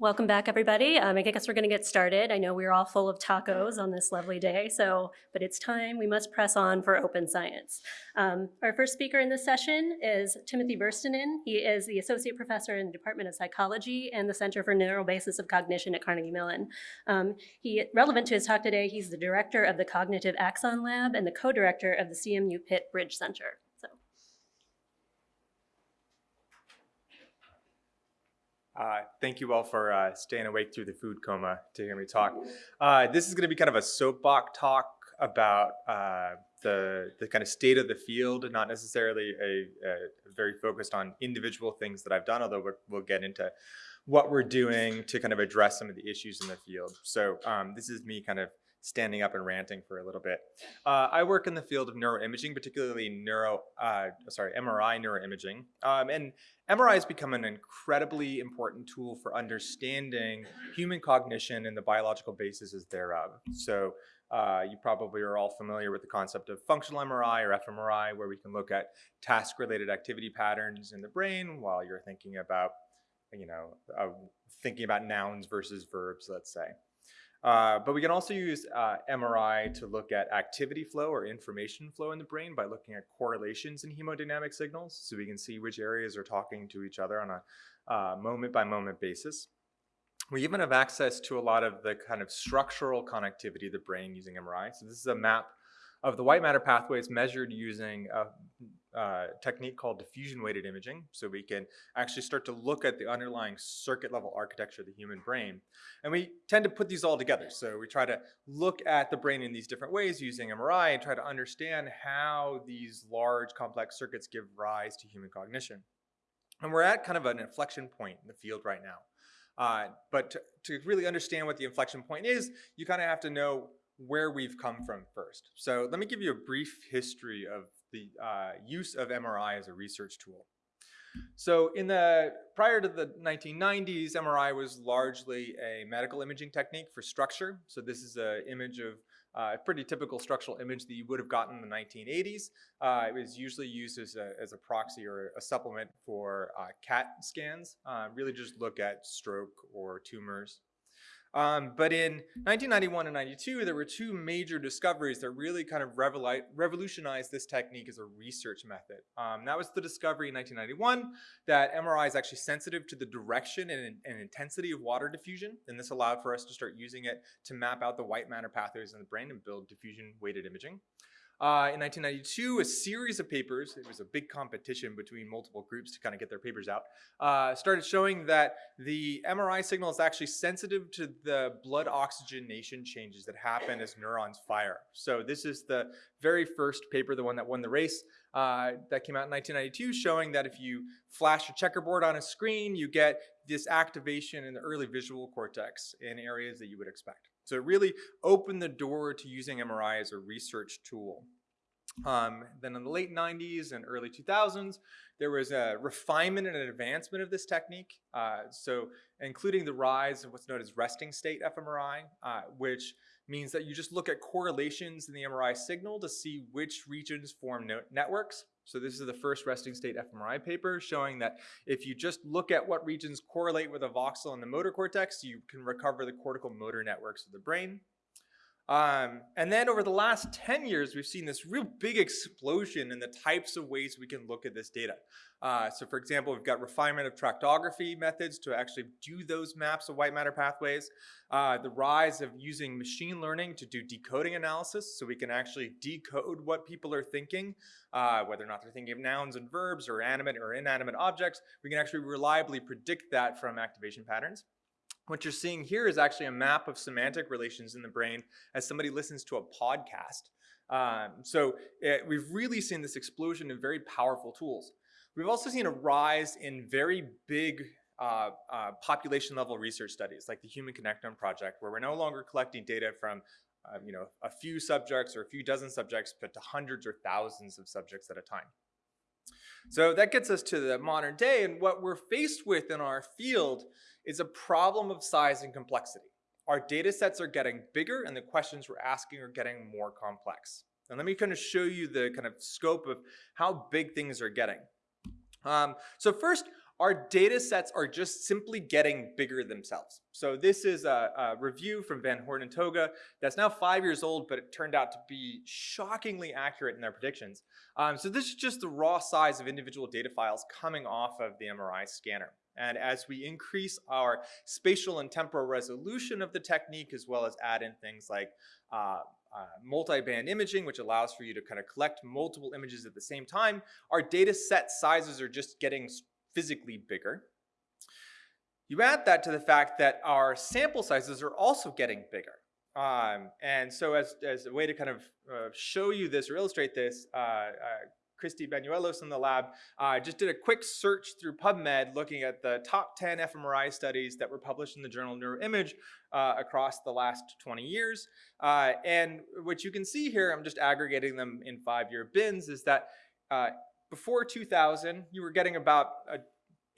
Welcome back, everybody. Um, I guess we're going to get started. I know we're all full of tacos on this lovely day, so but it's time. We must press on for open science. Um, our first speaker in this session is Timothy Verstynen. He is the associate professor in the Department of Psychology and the Center for Neural Basis of Cognition at Carnegie Mellon. Um, he relevant to his talk today. He's the director of the Cognitive Axon Lab and the co-director of the CMU Pitt Bridge Center. Uh, thank you all for uh, staying awake through the food coma to hear me talk. Uh, this is going to be kind of a soapbox talk about uh, the, the kind of state of the field, not necessarily a, a, very focused on individual things that I've done, although we will get into what we're doing to kind of address some of the issues in the field. So um, this is me kind of standing up and ranting for a little bit. Uh, I work in the field of neuroimaging, particularly neuro, uh, sorry, MRI neuroimaging. Um, and MRI has become an incredibly important tool for understanding human cognition and the biological basis thereof. So uh, you probably are all familiar with the concept of functional MRI or fMRI, where we can look at task-related activity patterns in the brain while you're thinking about, you know, uh, thinking about nouns versus verbs, let's say. Uh, but we can also use uh, MRI to look at activity flow or information flow in the brain by looking at correlations in hemodynamic signals. So we can see which areas are talking to each other on a uh, moment by moment basis. We even have access to a lot of the kind of structural connectivity of the brain using MRI. So this is a map of the white matter pathways measured using a uh, technique called diffusion weighted imaging. So we can actually start to look at the underlying circuit level architecture of the human brain. And we tend to put these all together. So we try to look at the brain in these different ways using MRI and try to understand how these large complex circuits give rise to human cognition. And we're at kind of an inflection point in the field right now. Uh, but to, to really understand what the inflection point is, you kind of have to know where we've come from first. So let me give you a brief history of the uh, use of MRI as a research tool. So in the prior to the 1990s, MRI was largely a medical imaging technique for structure. So this is an image of uh, a pretty typical structural image that you would have gotten in the 1980s. Uh, it was usually used as a, as a proxy or a supplement for uh, CAT scans, uh, really just look at stroke or tumors. Um, but in 1991 and 92, there were two major discoveries that really kind of revolutionized this technique as a research method. Um, that was the discovery in 1991 that MRI is actually sensitive to the direction and, and, intensity of water diffusion. And this allowed for us to start using it to map out the white matter pathways in the brain and build diffusion weighted imaging. Uh, in 1992, a series of papers, it was a big competition between multiple groups to kind of get their papers out, uh, started showing that the MRI signal is actually sensitive to the blood oxygenation changes that happen as neurons fire. So this is the very first paper, the one that won the race, uh, that came out in 1992, showing that if you flash a checkerboard on a screen, you get this activation in the early visual cortex in areas that you would expect. So it really opened the door to using MRI as a research tool. Um, then in the late 90s and early 2000s, there was a refinement and an advancement of this technique. Uh, so including the rise of what's known as resting state fMRI, uh, which means that you just look at correlations in the MRI signal to see which regions form networks. So this is the first resting state fMRI paper showing that if you just look at what regions correlate with a voxel in the motor cortex, you can recover the cortical motor networks of the brain. Um, and then over the last 10 years, we've seen this real big explosion in the types of ways we can look at this data. Uh, so for example, we've got refinement of tractography methods to actually do those maps of white matter pathways. Uh, the rise of using machine learning to do decoding analysis so we can actually decode what people are thinking, uh, whether or not they're thinking of nouns and verbs or animate or inanimate objects. We can actually reliably predict that from activation patterns. What you're seeing here is actually a map of semantic relations in the brain as somebody listens to a podcast. Um, so it, we've really seen this explosion of very powerful tools. We've also seen a rise in very big uh, uh, population level research studies like the Human Connectome Project, where we're no longer collecting data from uh, you know, a few subjects or a few dozen subjects, but to hundreds or thousands of subjects at a time. So that gets us to the modern day, and what we're faced with in our field is a problem of size and complexity. Our data sets are getting bigger and the questions we're asking are getting more complex. And let me kind of show you the kind of scope of how big things are getting. Um, so first, our data sets are just simply getting bigger themselves. So this is a, a, review from Van Horn and Toga that's now five years old, but it turned out to be shockingly accurate in their predictions. Um, so this is just the raw size of individual data files coming off of the MRI scanner. And as we increase our spatial and temporal resolution of the technique, as well as add in things like uh, uh, multi-band imaging, which allows for you to kind of collect multiple images at the same time, our data set sizes are just getting physically bigger. You add that to the fact that our sample sizes are also getting bigger. Um, and so as, as a way to kind of uh, show you this or illustrate this, uh, uh, Christy Banuelos in the lab uh, just did a quick search through PubMed looking at the top 10 fMRI studies that were published in the journal Neuroimage uh, across the last 20 years. Uh, and what you can see here, I'm just aggregating them in five-year bins, is that before 2000, you were getting about uh,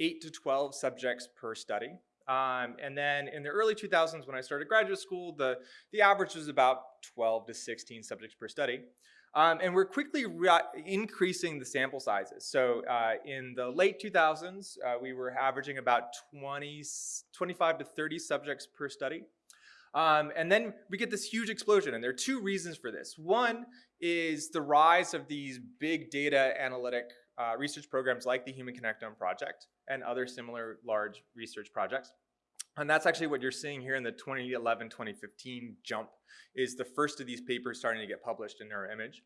8 to 12 subjects per study. Um, and then in the early 2000s, when I started graduate school, the, the average was about 12 to 16 subjects per study. Um, and we're quickly increasing the sample sizes. So uh, in the late 2000s, uh, we were averaging about 20, 25 to 30 subjects per study. Um, and then we get this huge explosion, and there are two reasons for this. One is the rise of these big data analytic uh, research programs like the Human Connectome Project and other similar large research projects. And that's actually what you're seeing here in the 2011-2015 jump is the first of these papers starting to get published in Neuroimage.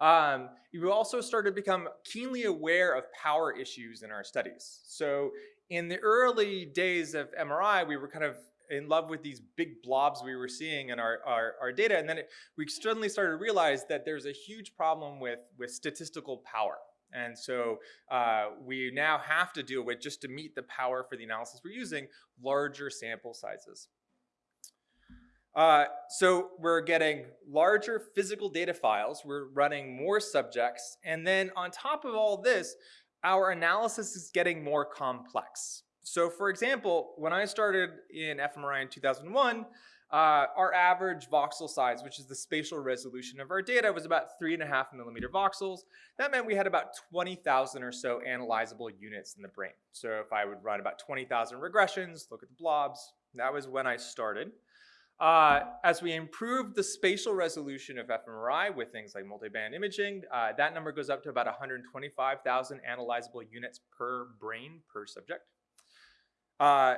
Um, you also started to become keenly aware of power issues in our studies. So in the early days of MRI, we were kind of in love with these big blobs we were seeing in our, our, our data. And then it, we suddenly started to realize that there's a huge problem with, with statistical power. And so uh, we now have to deal with, just to meet the power for the analysis we're using, larger sample sizes. Uh, so we're getting larger physical data files, we're running more subjects, and then on top of all this, our analysis is getting more complex. So for example, when I started in fMRI in 2001, uh, our average voxel size, which is the spatial resolution of our data, was about three and a half millimeter voxels. That meant we had about 20,000 or so analyzable units in the brain. So if I would run about 20,000 regressions, look at the blobs, that was when I started. Uh, as we improve the spatial resolution of fMRI with things like multiband imaging, uh, that number goes up to about 125,000 analyzable units per brain per subject. Uh,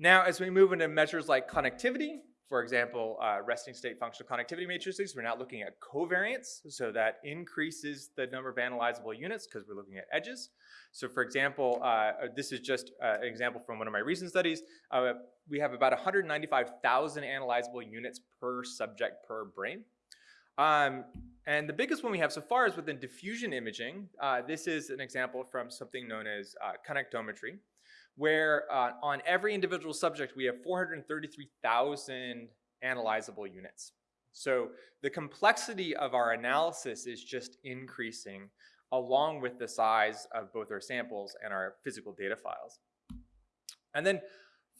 now, as we move into measures like connectivity, for example, uh, resting state functional connectivity matrices, we're now looking at covariance, so that increases the number of analyzable units because we're looking at edges. So for example, uh, this is just uh, an example from one of my recent studies. Uh, we have about 195,000 analyzable units per subject per brain. Um, and the biggest one we have so far is within diffusion imaging. Uh, this is an example from something known as uh, connectometry where uh, on every individual subject, we have 433,000 analyzable units. So the complexity of our analysis is just increasing along with the size of both our samples and our physical data files. And then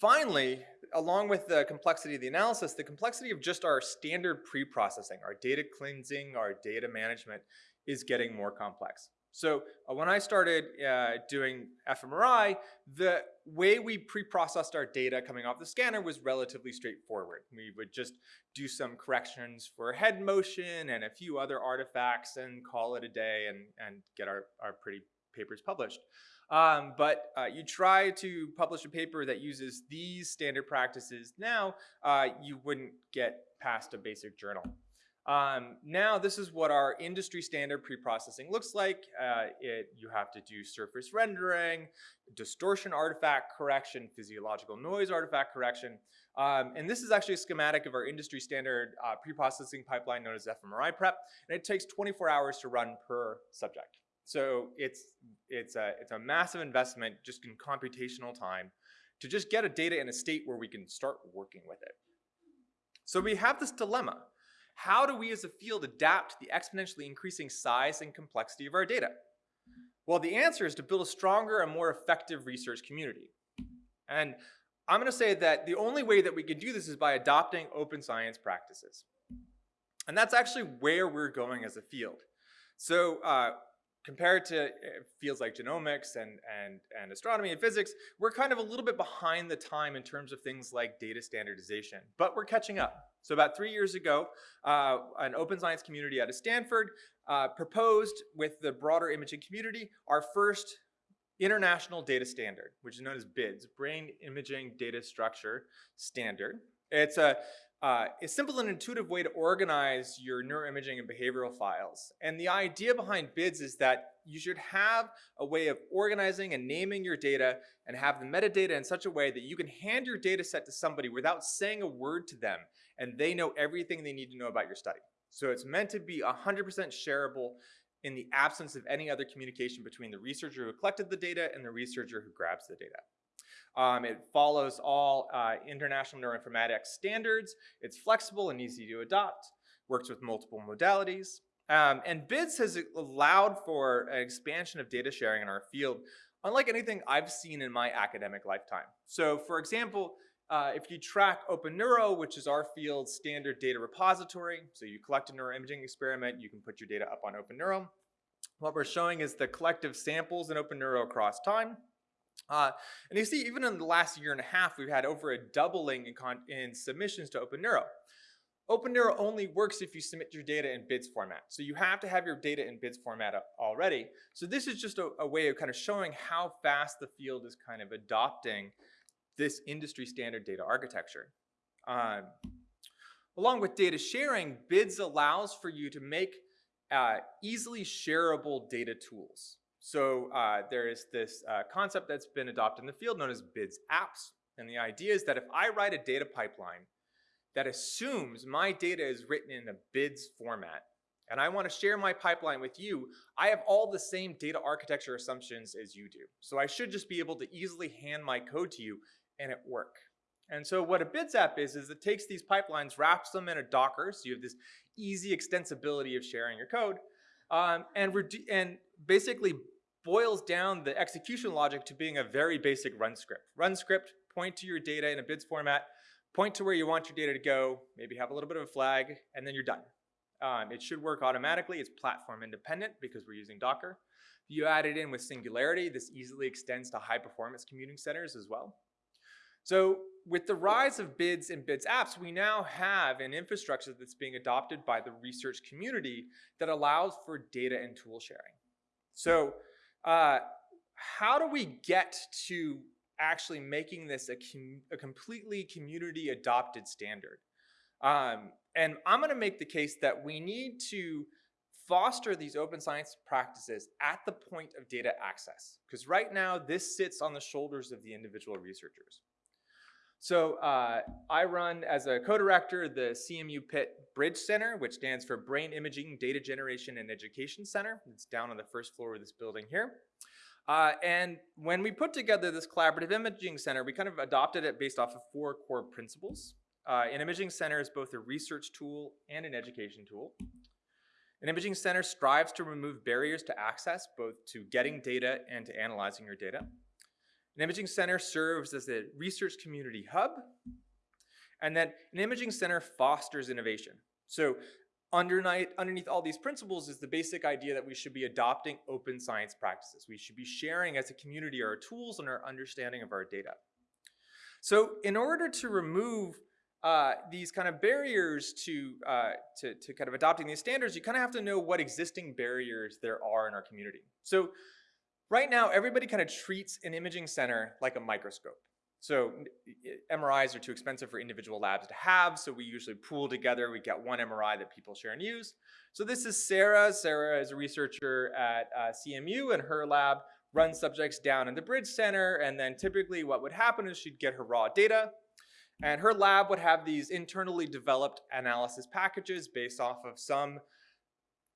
finally, along with the complexity of the analysis, the complexity of just our standard pre-processing, our data cleansing, our data management is getting more complex. So uh, when I started uh, doing fMRI, the way we pre-processed our data coming off the scanner was relatively straightforward. We would just do some corrections for head motion and a few other artifacts and call it a day and, and get our, our pretty papers published. Um, but uh, you try to publish a paper that uses these standard practices now, uh, you wouldn't get past a basic journal. Um, now this is what our industry standard pre-processing looks like. Uh, it, you have to do surface rendering, distortion artifact correction, physiological noise artifact correction. Um, and this is actually a schematic of our industry standard uh, pre-processing pipeline known as fMRIPrep. And it takes 24 hours to run per subject. So it's, it's, a, it's a massive investment just in computational time to just get a data in a state where we can start working with it. So we have this dilemma. How do we as a field adapt to the exponentially increasing size and complexity of our data? Well, the answer is to build a stronger and more effective research community. And I'm going to say that the only way that we can do this is by adopting open science practices. And that's actually where we're going as a field. So uh, compared to uh, fields like genomics and, and, and astronomy and physics, we're kind of a little bit behind the time in terms of things like data standardization, but we're catching up. So about three years ago, uh, an open science community out of Stanford uh, proposed with the broader imaging community our first international data standard, which is known as BIDS, Brain Imaging Data Structure Standard. It's a, uh, a simple and intuitive way to organize your neuroimaging and behavioral files. And the idea behind BIDS is that you should have a way of organizing and naming your data and have the metadata in such a way that you can hand your data set to somebody without saying a word to them and they know everything they need to know about your study. So it's meant to be 100% shareable in the absence of any other communication between the researcher who collected the data and the researcher who grabs the data. Um, it follows all uh, international neuroinformatics standards. It's flexible and easy to adopt, works with multiple modalities. Um, and BIDS has allowed for an expansion of data sharing in our field, unlike anything I've seen in my academic lifetime. So for example, uh, if you track OpenNeuro, which is our field's standard data repository, so you collect a neuroimaging experiment, you can put your data up on OpenNeuro. What we're showing is the collective samples in OpenNeuro across time. Uh, and you see, even in the last year and a half, we've had over a doubling in, in submissions to OpenNeuro. OpenNeuro only works if you submit your data in BIDS format. So you have to have your data in BIDS format already. So this is just a, a way of kind of showing how fast the field is kind of adopting this industry standard data architecture. Um, along with data sharing, BIDS allows for you to make uh, easily shareable data tools. So uh, there is this uh, concept that's been adopted in the field known as BIDS apps. And the idea is that if I write a data pipeline that assumes my data is written in a BIDS format, and I want to share my pipeline with you, I have all the same data architecture assumptions as you do. So I should just be able to easily hand my code to you and it work. And so what a BIDS app is, is it takes these pipelines, wraps them in a Docker, so you have this easy extensibility of sharing your code, um, and, and basically boils down the execution logic to being a very basic run script. Run script, point to your data in a BIDS format, point to where you want your data to go, maybe have a little bit of a flag, and then you're done. Um, it should work automatically. It's platform independent because we're using Docker. You add it in with Singularity, this easily extends to high performance computing centers as well. So with the rise of BIDS and BIDS apps, we now have an infrastructure that's being adopted by the research community that allows for data and tool sharing. So uh, how do we get to actually making this a, com a completely community adopted standard? Um, and I'm going to make the case that we need to foster these open science practices at the point of data access. Because right now, this sits on the shoulders of the individual researchers. So uh, I run as a co-director the CMU Pitt Bridge Center, which stands for Brain Imaging Data Generation and Education Center. It's down on the first floor of this building here. Uh, and when we put together this collaborative imaging center, we kind of adopted it based off of four core principles. Uh, an imaging center is both a research tool and an education tool. An imaging center strives to remove barriers to access, both to getting data and to analyzing your data. An imaging center serves as a research community hub, and then an imaging center fosters innovation. So underneath, underneath all these principles is the basic idea that we should be adopting open science practices. We should be sharing as a community our tools and our understanding of our data. So in order to remove uh, these kind of barriers to, uh, to, to kind of adopting these standards, you kind of have to know what existing barriers there are in our community. So Right now, everybody kind of treats an imaging center like a microscope. So MRIs are too expensive for individual labs to have, so we usually pool together. We get one MRI that people share and use. So this is Sarah. Sarah is a researcher at uh, CMU, and her lab runs subjects down in the Bridge Center, and then typically what would happen is she'd get her raw data, and her lab would have these internally developed analysis packages based off of some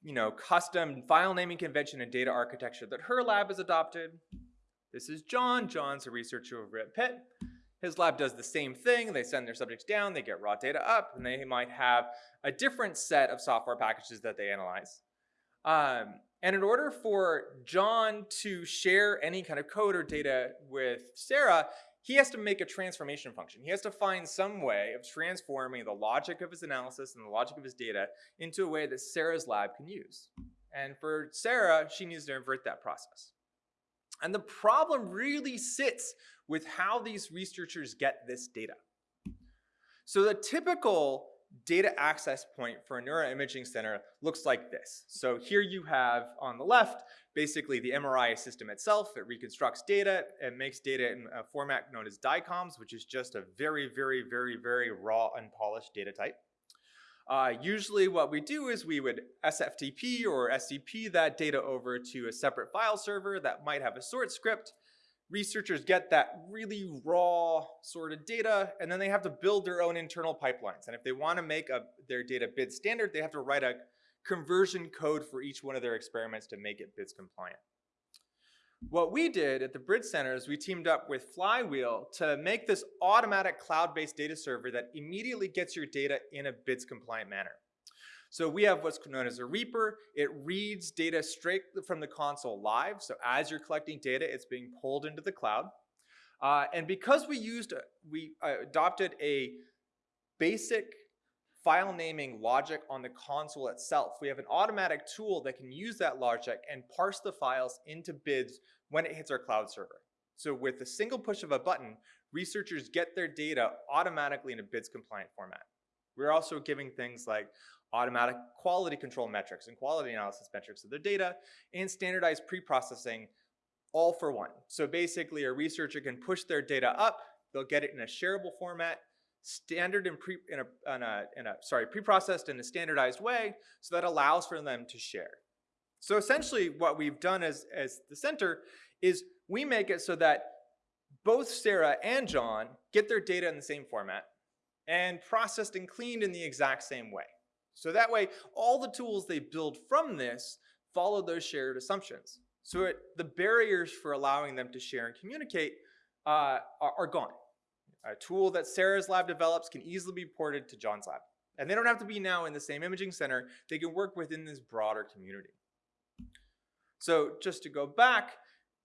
you know, custom file naming convention and data architecture that her lab has adopted. This is John. John's a researcher over at Pitt. His lab does the same thing. They send their subjects down, they get raw data up, and they might have a different set of software packages that they analyze. Um, and in order for John to share any kind of code or data with Sarah, he has to make a transformation function. He has to find some way of transforming the logic of his analysis and the logic of his data into a way that Sarah's lab can use. And for Sarah, she needs to invert that process. And the problem really sits with how these researchers get this data. So the typical data access point for a neuroimaging center looks like this. So here you have on the left, basically the MRI system itself. It reconstructs data. It makes data in a format known as DICOMS, which is just a very, very, very, very raw, unpolished data type. Uh, usually what we do is we would SFTP or SCP that data over to a separate file server that might have a sort script. Researchers get that really raw sort of data, and then they have to build their own internal pipelines. And if they want to make a, their data BID standard, they have to write a conversion code for each one of their experiments to make it BIDS compliant. What we did at the Bridge Center is we teamed up with Flywheel to make this automatic cloud-based data server that immediately gets your data in a BIDS compliant manner. So we have what's known as a Reaper. It reads data straight from the console live. So as you're collecting data, it's being pulled into the cloud. Uh, and because we used, we uh, adopted a basic file naming logic on the console itself. We have an automatic tool that can use that logic and parse the files into BIDs when it hits our cloud server. So with a single push of a button, researchers get their data automatically in a BIDS compliant format. We're also giving things like automatic quality control metrics and quality analysis metrics of their data and standardized pre-processing all for one. So basically a researcher can push their data up, they'll get it in a shareable format, standard and pre in a, in a, in a sorry pre-processed in a standardized way so that allows for them to share so essentially what we've done as as the center is we make it so that both sarah and john get their data in the same format and processed and cleaned in the exact same way so that way all the tools they build from this follow those shared assumptions so it, the barriers for allowing them to share and communicate uh, are, are gone a tool that Sarah's lab develops can easily be ported to John's lab. And they don't have to be now in the same imaging center. They can work within this broader community. So just to go back,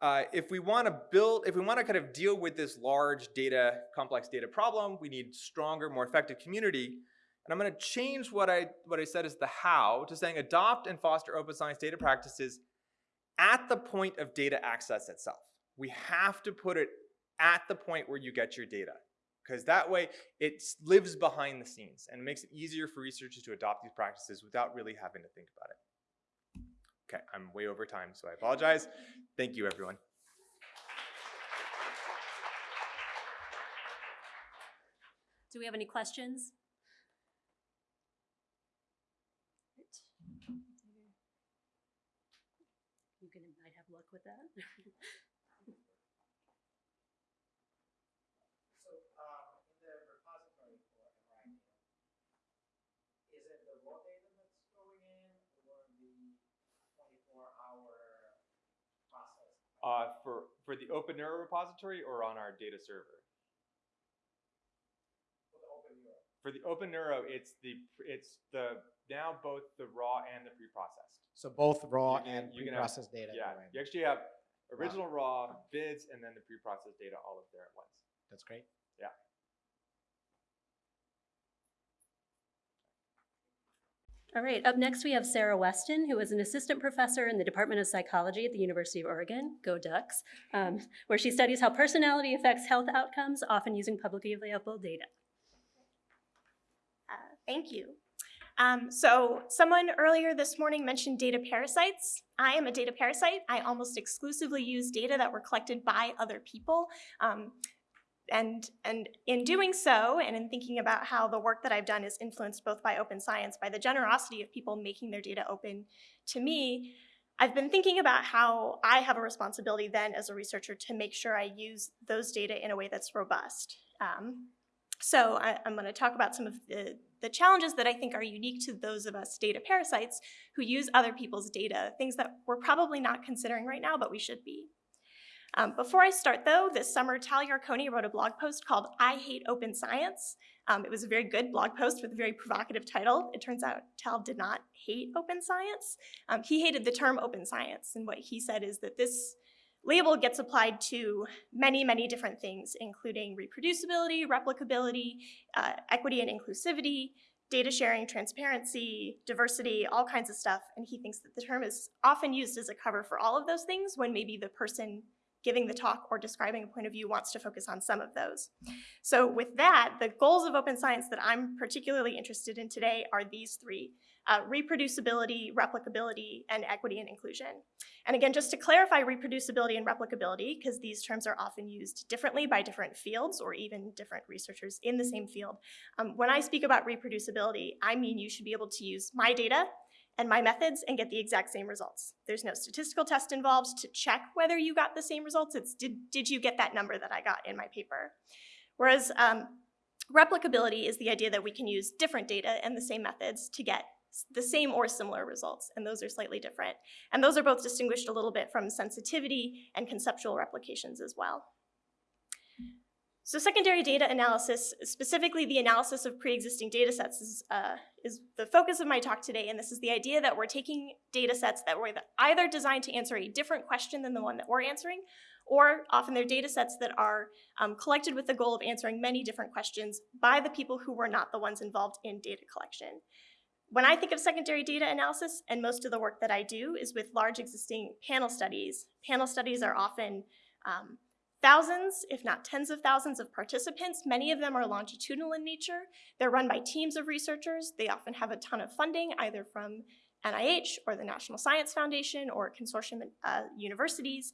uh, if we want to build, if we want to kind of deal with this large data, complex data problem, we need stronger, more effective community. And I'm going to change what I, what I said as the how to saying adopt and foster open science data practices at the point of data access itself. We have to put it at the point where you get your data because that way it lives behind the scenes and makes it easier for researchers to adopt these practices without really having to think about it. Okay, I'm way over time, so I apologize. Thank you, everyone. Do we have any questions? You can, might have luck with that. So, um, in the repository for MRI data, is it the raw data that's going in or the twenty-four hour process? Uh, for, for the Open Neuro repository or on our data server? For the Open Neuro? For the Open Neuro, it's the, it's the, now both the raw and the pre-processed. So both raw You can- and you can have- pre-processed data. Yeah, go you actually have original raw, bids, and then the pre-processed data all up there at once. That's great. Yeah. All right, up next we have Sarah Weston, who is an assistant professor in the Department of Psychology at the University of Oregon, go Ducks, um, where she studies how personality affects health outcomes, often using publicly available data. Uh, Thank you. Um, so someone earlier this morning mentioned data parasites. I am a data parasite. I almost exclusively use data that were collected by other people. Um, and, and in doing so, and in thinking about how the work that I've done is influenced both by open science, by the generosity of people making their data open to me, I've been thinking about how I have a responsibility then as a researcher to make sure I use those data in a way that's robust. Um, so I, I'm going to talk about some of the, the challenges that I think are unique to those of us data parasites who use other people's data, things that we're probably not considering right now, but we should be. Um, before I start though, this summer Tal Yarkoni wrote a blog post called I Hate Open Science. Um, it was a very good blog post with a very provocative title. It turns out Tal did not hate open science. Um, he hated the term open science, and what he said is that this label gets applied to many, many different things, including reproducibility, replicability, uh, equity and inclusivity, data sharing, transparency, diversity, all kinds of stuff. And he thinks that the term is often used as a cover for all of those things when maybe the person giving the talk or describing a point of view wants to focus on some of those. So with that, the goals of open science that I'm particularly interested in today are these three, uh, reproducibility, replicability, and equity and inclusion. And again, just to clarify reproducibility and replicability, because these terms are often used differently by different fields or even different researchers in the same field. Um, when I speak about reproducibility, I mean you should be able to use my data and my methods and get the exact same results. There's no statistical test involved to check whether you got the same results. It's did, did you get that number that I got in my paper? Whereas um, replicability is the idea that we can use different data and the same methods to get the same or similar results, and those are slightly different. And those are both distinguished a little bit from sensitivity and conceptual replications as well. So secondary data analysis, specifically the analysis of pre-existing data sets is, uh, is the focus of my talk today, and this is the idea that we're taking data sets that were either designed to answer a different question than the one that we're answering, or often they're data sets that are um, collected with the goal of answering many different questions by the people who were not the ones involved in data collection. When I think of secondary data analysis, and most of the work that I do is with large existing panel studies, panel studies are often um, thousands, if not tens of thousands of participants. Many of them are longitudinal in nature. They're run by teams of researchers. They often have a ton of funding, either from NIH or the National Science Foundation or consortium uh, universities.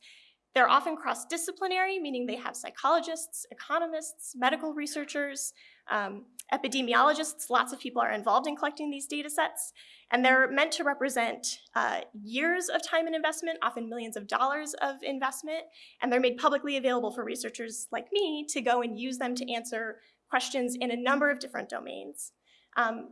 They're often cross-disciplinary, meaning they have psychologists, economists, medical researchers, um, epidemiologists. Lots of people are involved in collecting these data sets. And they're meant to represent uh, years of time and investment, often millions of dollars of investment. And they're made publicly available for researchers like me to go and use them to answer questions in a number of different domains. Um,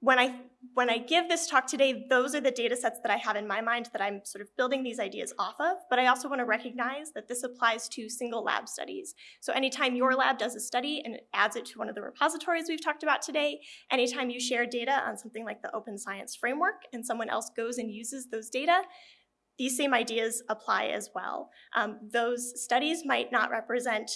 when I, when I give this talk today, those are the data sets that I have in my mind that I'm sort of building these ideas off of, but I also wanna recognize that this applies to single lab studies. So anytime your lab does a study and adds it to one of the repositories we've talked about today, anytime you share data on something like the Open Science Framework and someone else goes and uses those data, these same ideas apply as well. Um, those studies might not represent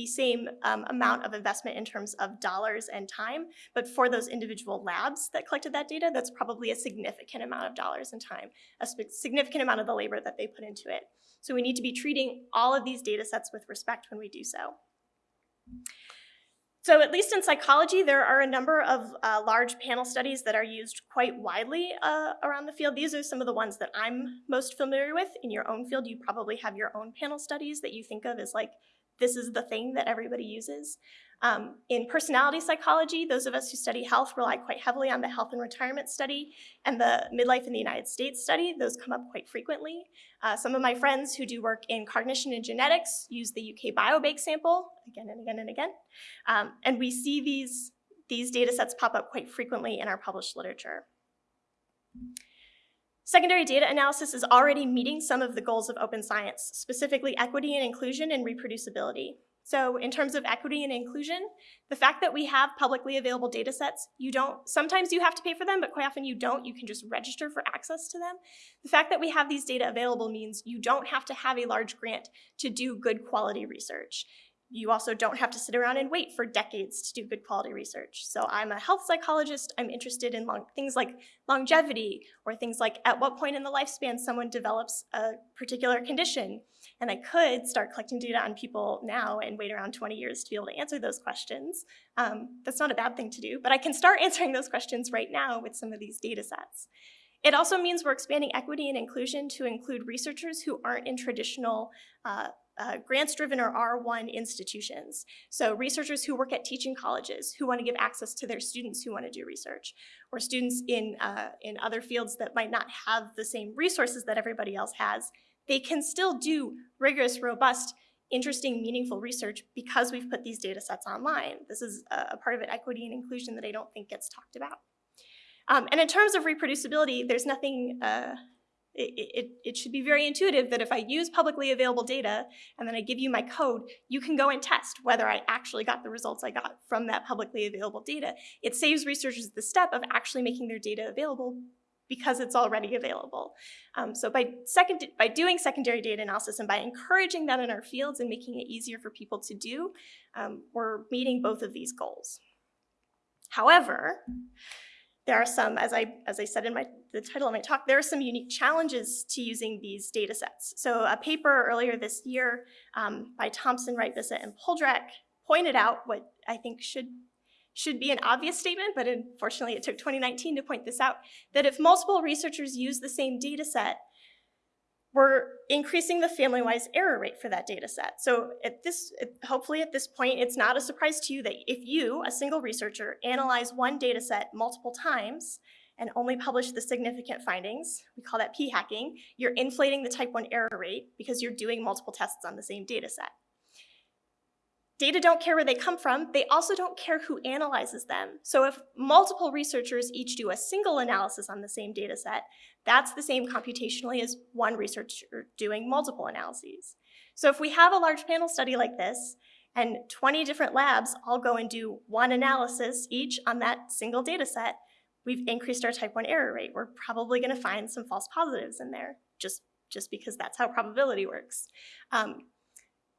the same um, amount of investment in terms of dollars and time, but for those individual labs that collected that data, that's probably a significant amount of dollars and time, a significant amount of the labor that they put into it. So we need to be treating all of these data sets with respect when we do so. So at least in psychology, there are a number of uh, large panel studies that are used quite widely uh, around the field. These are some of the ones that I'm most familiar with. In your own field, you probably have your own panel studies that you think of as like this is the thing that everybody uses. Um, in personality psychology, those of us who study health rely quite heavily on the health and retirement study and the midlife in the United States study. Those come up quite frequently. Uh, some of my friends who do work in cognition and genetics use the UK Biobank sample again and again and again. Um, and we see these, these data sets pop up quite frequently in our published literature. Secondary data analysis is already meeting some of the goals of open science, specifically equity and inclusion and reproducibility. So in terms of equity and inclusion, the fact that we have publicly available data sets, you don't, sometimes you have to pay for them, but quite often you don't, you can just register for access to them. The fact that we have these data available means you don't have to have a large grant to do good quality research. You also don't have to sit around and wait for decades to do good quality research. So I'm a health psychologist. I'm interested in long, things like longevity or things like at what point in the lifespan someone develops a particular condition. And I could start collecting data on people now and wait around 20 years to be able to answer those questions. Um, that's not a bad thing to do, but I can start answering those questions right now with some of these data sets. It also means we're expanding equity and inclusion to include researchers who aren't in traditional uh, uh, grants-driven or R1 institutions. So researchers who work at teaching colleges who want to give access to their students who want to do research, or students in, uh, in other fields that might not have the same resources that everybody else has, they can still do rigorous, robust, interesting, meaningful research because we've put these data sets online. This is a, part of it, equity and inclusion, that I don't think gets talked about. Um, and in terms of reproducibility, there's nothing uh, it, it, should be very intuitive that if I use publicly available data and then I give you my code, you can go and test whether I actually got the results I got from that publicly available data. It saves researchers the step of actually making their data available because it's already available. Um, so by, second, by doing secondary data analysis and by encouraging that in our fields and making it easier for people to do, um, we're meeting both of these goals. However, there are some, as I, as I said in my, the title of my talk, there are some unique challenges to using these data sets. So a paper earlier this year um, by Thompson, Wright, Bissett, and Poldrack pointed out what I think should, should be an obvious statement, but unfortunately it took 2019 to point this out, that if multiple researchers use the same data set, we're increasing the family-wise error rate for that data set. So at this, hopefully at this point, it's not a surprise to you that if you, a single researcher, analyze one data set multiple times and only publish the significant findings, we call that p-hacking, you're inflating the type 1 error rate because you're doing multiple tests on the same data set. Data don't care where they come from, they also don't care who analyzes them. So if multiple researchers each do a single analysis on the same data set, that's the same computationally as one researcher doing multiple analyses. So if we have a large panel study like this, and 20 different labs all go and do one analysis each on that single data set, we've increased our type 1 error rate. We're probably going to find some false positives in there, just, just because that's how probability works. Um,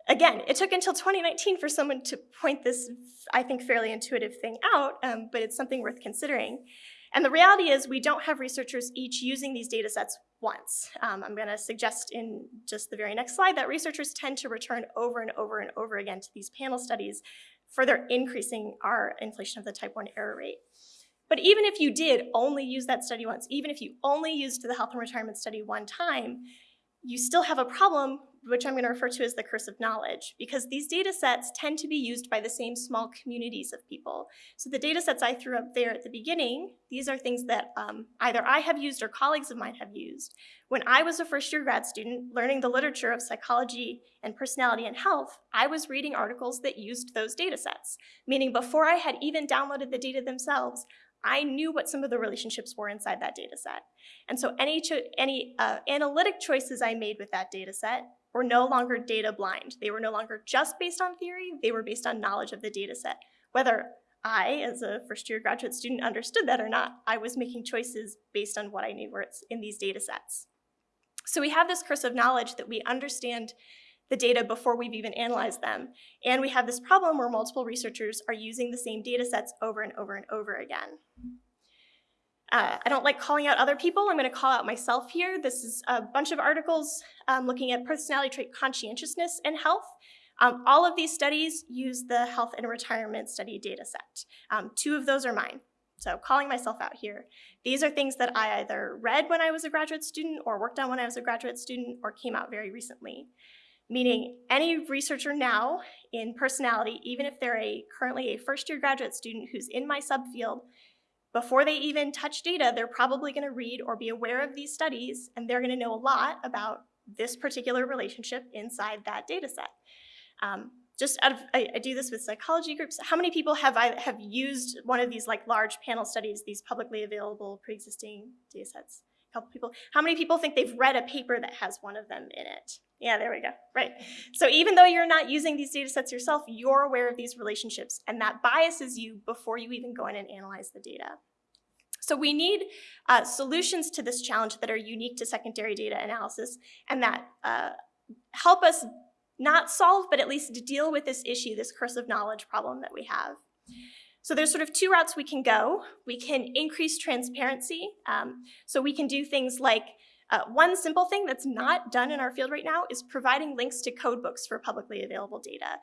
again, it took until 2019 for someone to point this, I think, fairly intuitive thing out, um, but it's something worth considering. And the reality is we don't have researchers each using these data sets once. Um, I'm gonna suggest in just the very next slide that researchers tend to return over and over and over again to these panel studies, further increasing our inflation of the type 1 error rate. But even if you did only use that study once, even if you only used the health and retirement study one time, you still have a problem which I'm going to refer to as the curse of knowledge, because these data sets tend to be used by the same small communities of people. So the data sets I threw up there at the beginning, these are things that um, either I have used or colleagues of mine have used. When I was a first year grad student learning the literature of psychology and personality and health, I was reading articles that used those data sets, meaning before I had even downloaded the data themselves, I knew what some of the relationships were inside that data set. And so any, any uh, analytic choices I made with that data set were no longer data blind. They were no longer just based on theory, they were based on knowledge of the data set. Whether I, as a first year graduate student, understood that or not, I was making choices based on what I knew were in these data sets. So we have this curse of knowledge that we understand the data before we've even analyzed them. And we have this problem where multiple researchers are using the same data sets over and over and over again. Uh, I don't like calling out other people. I'm going to call out myself here. This is a bunch of articles um, looking at personality trait conscientiousness and health. Um, all of these studies use the health and retirement study data set. Um, two of those are mine. So calling myself out here. These are things that I either read when I was a graduate student or worked on when I was a graduate student or came out very recently. Meaning any researcher now in personality, even if they're a currently a first year graduate student who's in my subfield, before they even touch data, they're probably going to read or be aware of these studies, and they're going to know a lot about this particular relationship inside that data set. Um, just out of, I, I, do this with psychology groups. How many people have I have used one of these like large panel studies, these publicly available pre-existing data sets? A couple people. How many people think they've read a paper that has one of them in it? Yeah, there we go, right. So even though you're not using these data sets yourself, you're aware of these relationships and that biases you before you even go in and analyze the data. So we need uh, solutions to this challenge that are unique to secondary data analysis and that uh, help us not solve, but at least deal with this issue, this curse of knowledge problem that we have. So there's sort of two routes we can go. We can increase transparency. Um, so we can do things like uh, one simple thing that's not done in our field right now is providing links to codebooks for publicly available data.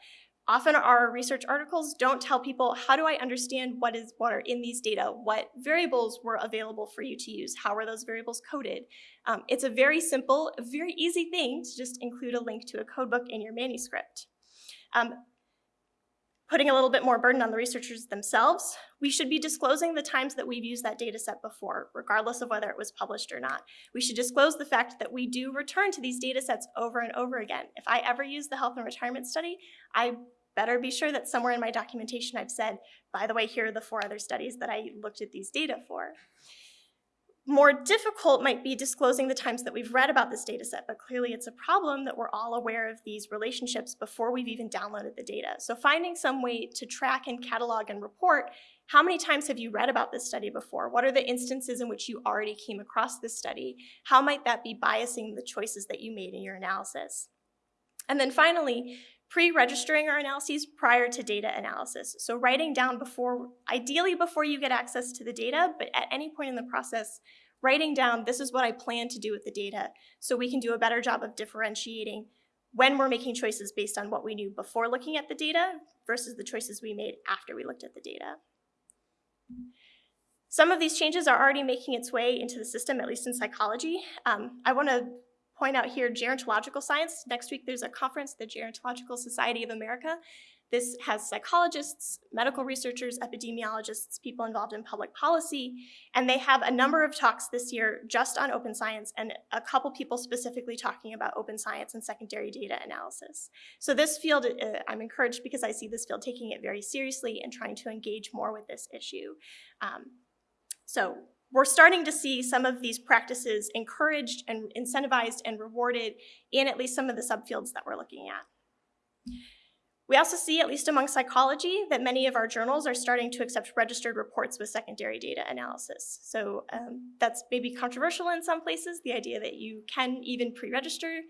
Often our research articles don't tell people, how do I understand what is what are in these data? What variables were available for you to use? How are those variables coded? Um, it's a very simple, very easy thing to just include a link to a codebook in your manuscript. Um, putting a little bit more burden on the researchers themselves, we should be disclosing the times that we've used that data set before, regardless of whether it was published or not. We should disclose the fact that we do return to these data sets over and over again. If I ever use the health and retirement study, I better be sure that somewhere in my documentation I've said, by the way, here are the four other studies that I looked at these data for. More difficult might be disclosing the times that we've read about this data set, but clearly it's a problem that we're all aware of these relationships before we've even downloaded the data. So finding some way to track and catalog and report how many times have you read about this study before? What are the instances in which you already came across this study? How might that be biasing the choices that you made in your analysis? And then finally, pre-registering our analyses prior to data analysis. So writing down before, ideally before you get access to the data, but at any point in the process, writing down, this is what I plan to do with the data, so we can do a better job of differentiating when we're making choices based on what we knew before looking at the data versus the choices we made after we looked at the data. Some of these changes are already making its way into the system, at least in psychology. Um, I want to point out here gerontological science. Next week there's a conference, the Gerontological Society of America. This has psychologists, medical researchers, epidemiologists, people involved in public policy, and they have a number of talks this year just on open science and a couple people specifically talking about open science and secondary data analysis. So this field, uh, I'm encouraged because I see this field taking it very seriously and trying to engage more with this issue. Um, so we're starting to see some of these practices encouraged and incentivized and rewarded in at least some of the subfields that we're looking at. We also see, at least among psychology, that many of our journals are starting to accept registered reports with secondary data analysis. So um, that's maybe controversial in some places, the idea that you can even pre-register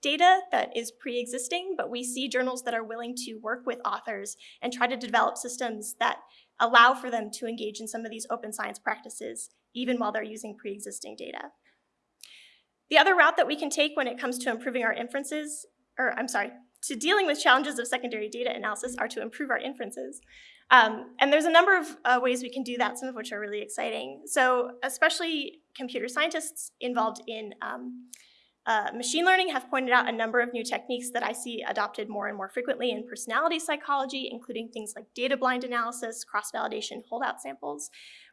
data that is pre-existing, but we see journals that are willing to work with authors and try to develop systems that allow for them to engage in some of these open science practices, even while they're using pre-existing data. The other route that we can take when it comes to improving our inferences, or I'm sorry, to dealing with challenges of secondary data analysis are to improve our inferences. Um, and there's a number of uh, ways we can do that, some of which are really exciting. So especially computer scientists involved in um, uh, machine learning have pointed out a number of new techniques that I see adopted more and more frequently in personality psychology, including things like data blind analysis, cross-validation, holdout samples.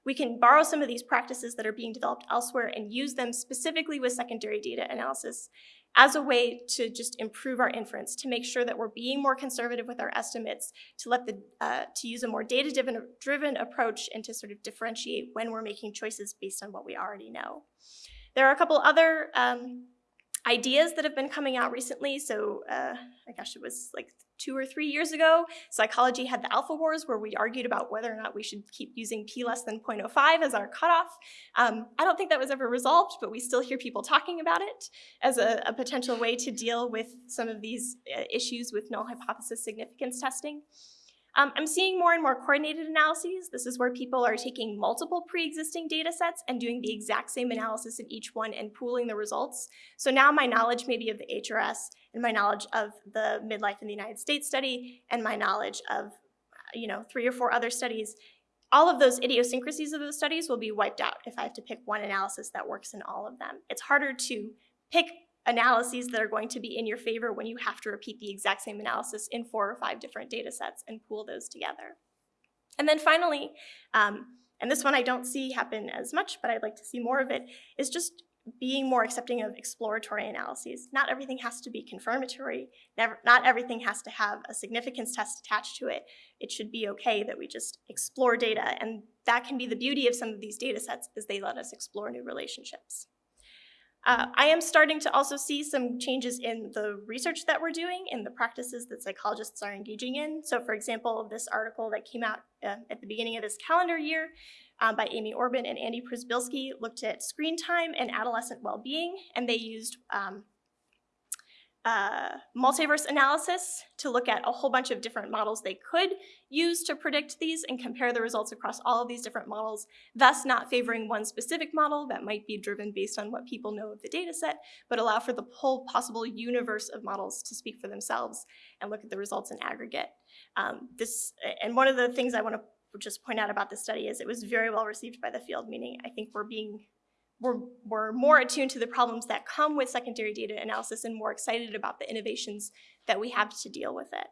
We can borrow some of these practices that are being developed elsewhere and use them specifically with secondary data analysis as a way to just improve our inference, to make sure that we're being more conservative with our estimates, to let the uh, to use a more data-driven driven approach, and to sort of differentiate when we're making choices based on what we already know. There are a couple other um, ideas that have been coming out recently. So uh, I guess it was like two or three years ago, psychology had the alpha wars where we argued about whether or not we should keep using p less than 0.05 as our cutoff. Um, I don't think that was ever resolved, but we still hear people talking about it as a, a potential way to deal with some of these uh, issues with null hypothesis significance testing. Um, I'm seeing more and more coordinated analyses. This is where people are taking multiple pre-existing data sets and doing the exact same analysis in each one and pooling the results. So now my knowledge maybe of the HRS and my knowledge of the midlife in the United States study and my knowledge of you know, three or four other studies, all of those idiosyncrasies of those studies will be wiped out if I have to pick one analysis that works in all of them. It's harder to pick analyses that are going to be in your favor when you have to repeat the exact same analysis in four or five different data sets and pool those together. And then finally, um, and this one I don't see happen as much, but I'd like to see more of it, is just being more accepting of exploratory analyses. Not everything has to be confirmatory. Never, not everything has to have a significance test attached to it. It should be okay that we just explore data, and that can be the beauty of some of these data sets is they let us explore new relationships. Uh, I am starting to also see some changes in the research that we're doing and the practices that psychologists are engaging in. So for example, this article that came out uh, at the beginning of this calendar year um, by Amy Orben and Andy Przybylski looked at screen time and adolescent well-being, and they used um, uh, multiverse analysis to look at a whole bunch of different models they could use to predict these and compare the results across all of these different models, thus not favoring one specific model that might be driven based on what people know of the data set, but allow for the whole possible universe of models to speak for themselves and look at the results in aggregate. Um, this, and one of the things I want to just point out about this study is it was very well received by the field, meaning I think we're being we're, we're more attuned to the problems that come with secondary data analysis and more excited about the innovations that we have to deal with it.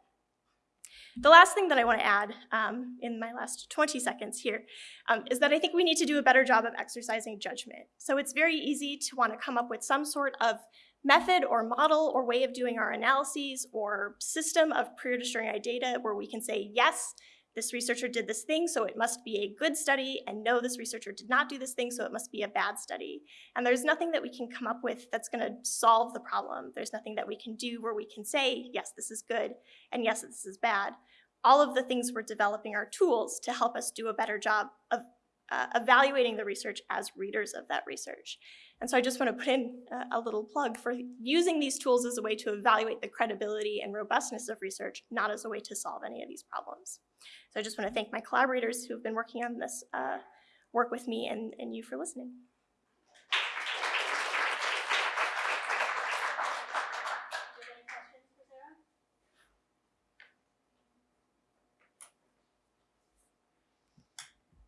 The last thing that I want to add um, in my last 20 seconds here um, is that I think we need to do a better job of exercising judgment. So it's very easy to want to come up with some sort of method or model or way of doing our analyses or system of pre-registering our data where we can say, yes, this researcher did this thing, so it must be a good study, and no, this researcher did not do this thing, so it must be a bad study. And there's nothing that we can come up with that's gonna solve the problem. There's nothing that we can do where we can say, yes, this is good, and yes, this is bad. All of the things we're developing are tools to help us do a better job of uh, evaluating the research as readers of that research. And so I just want to put in a, a little plug for using these tools as a way to evaluate the credibility and robustness of research, not as a way to solve any of these problems. So I just want to thank my collaborators who have been working on this uh, work with me and, and you for listening.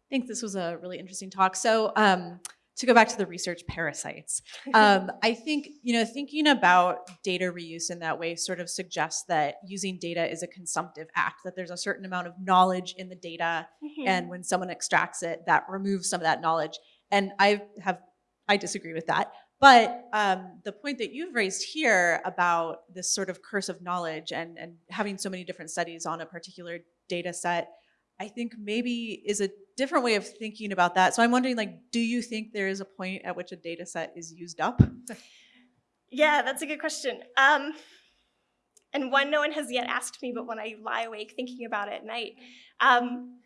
I think this was a really interesting talk. So um, to go back to the research parasites, um, I think, you know, thinking about data reuse in that way sort of suggests that using data is a consumptive act, that there's a certain amount of knowledge in the data Mhm. and when someone extracts it, that removes some of that knowledge. And I have, I disagree with that. But um, the point that you've raised here about this sort of curse of knowledge and, and having so many different studies on a particular data set, I think maybe is a different way of thinking about that. So I'm wondering, like, do you think there is a point at which a data set is used up? Yeah, that's a good question. Um, and one no one has yet asked me, but when I lie awake thinking about it at night, um,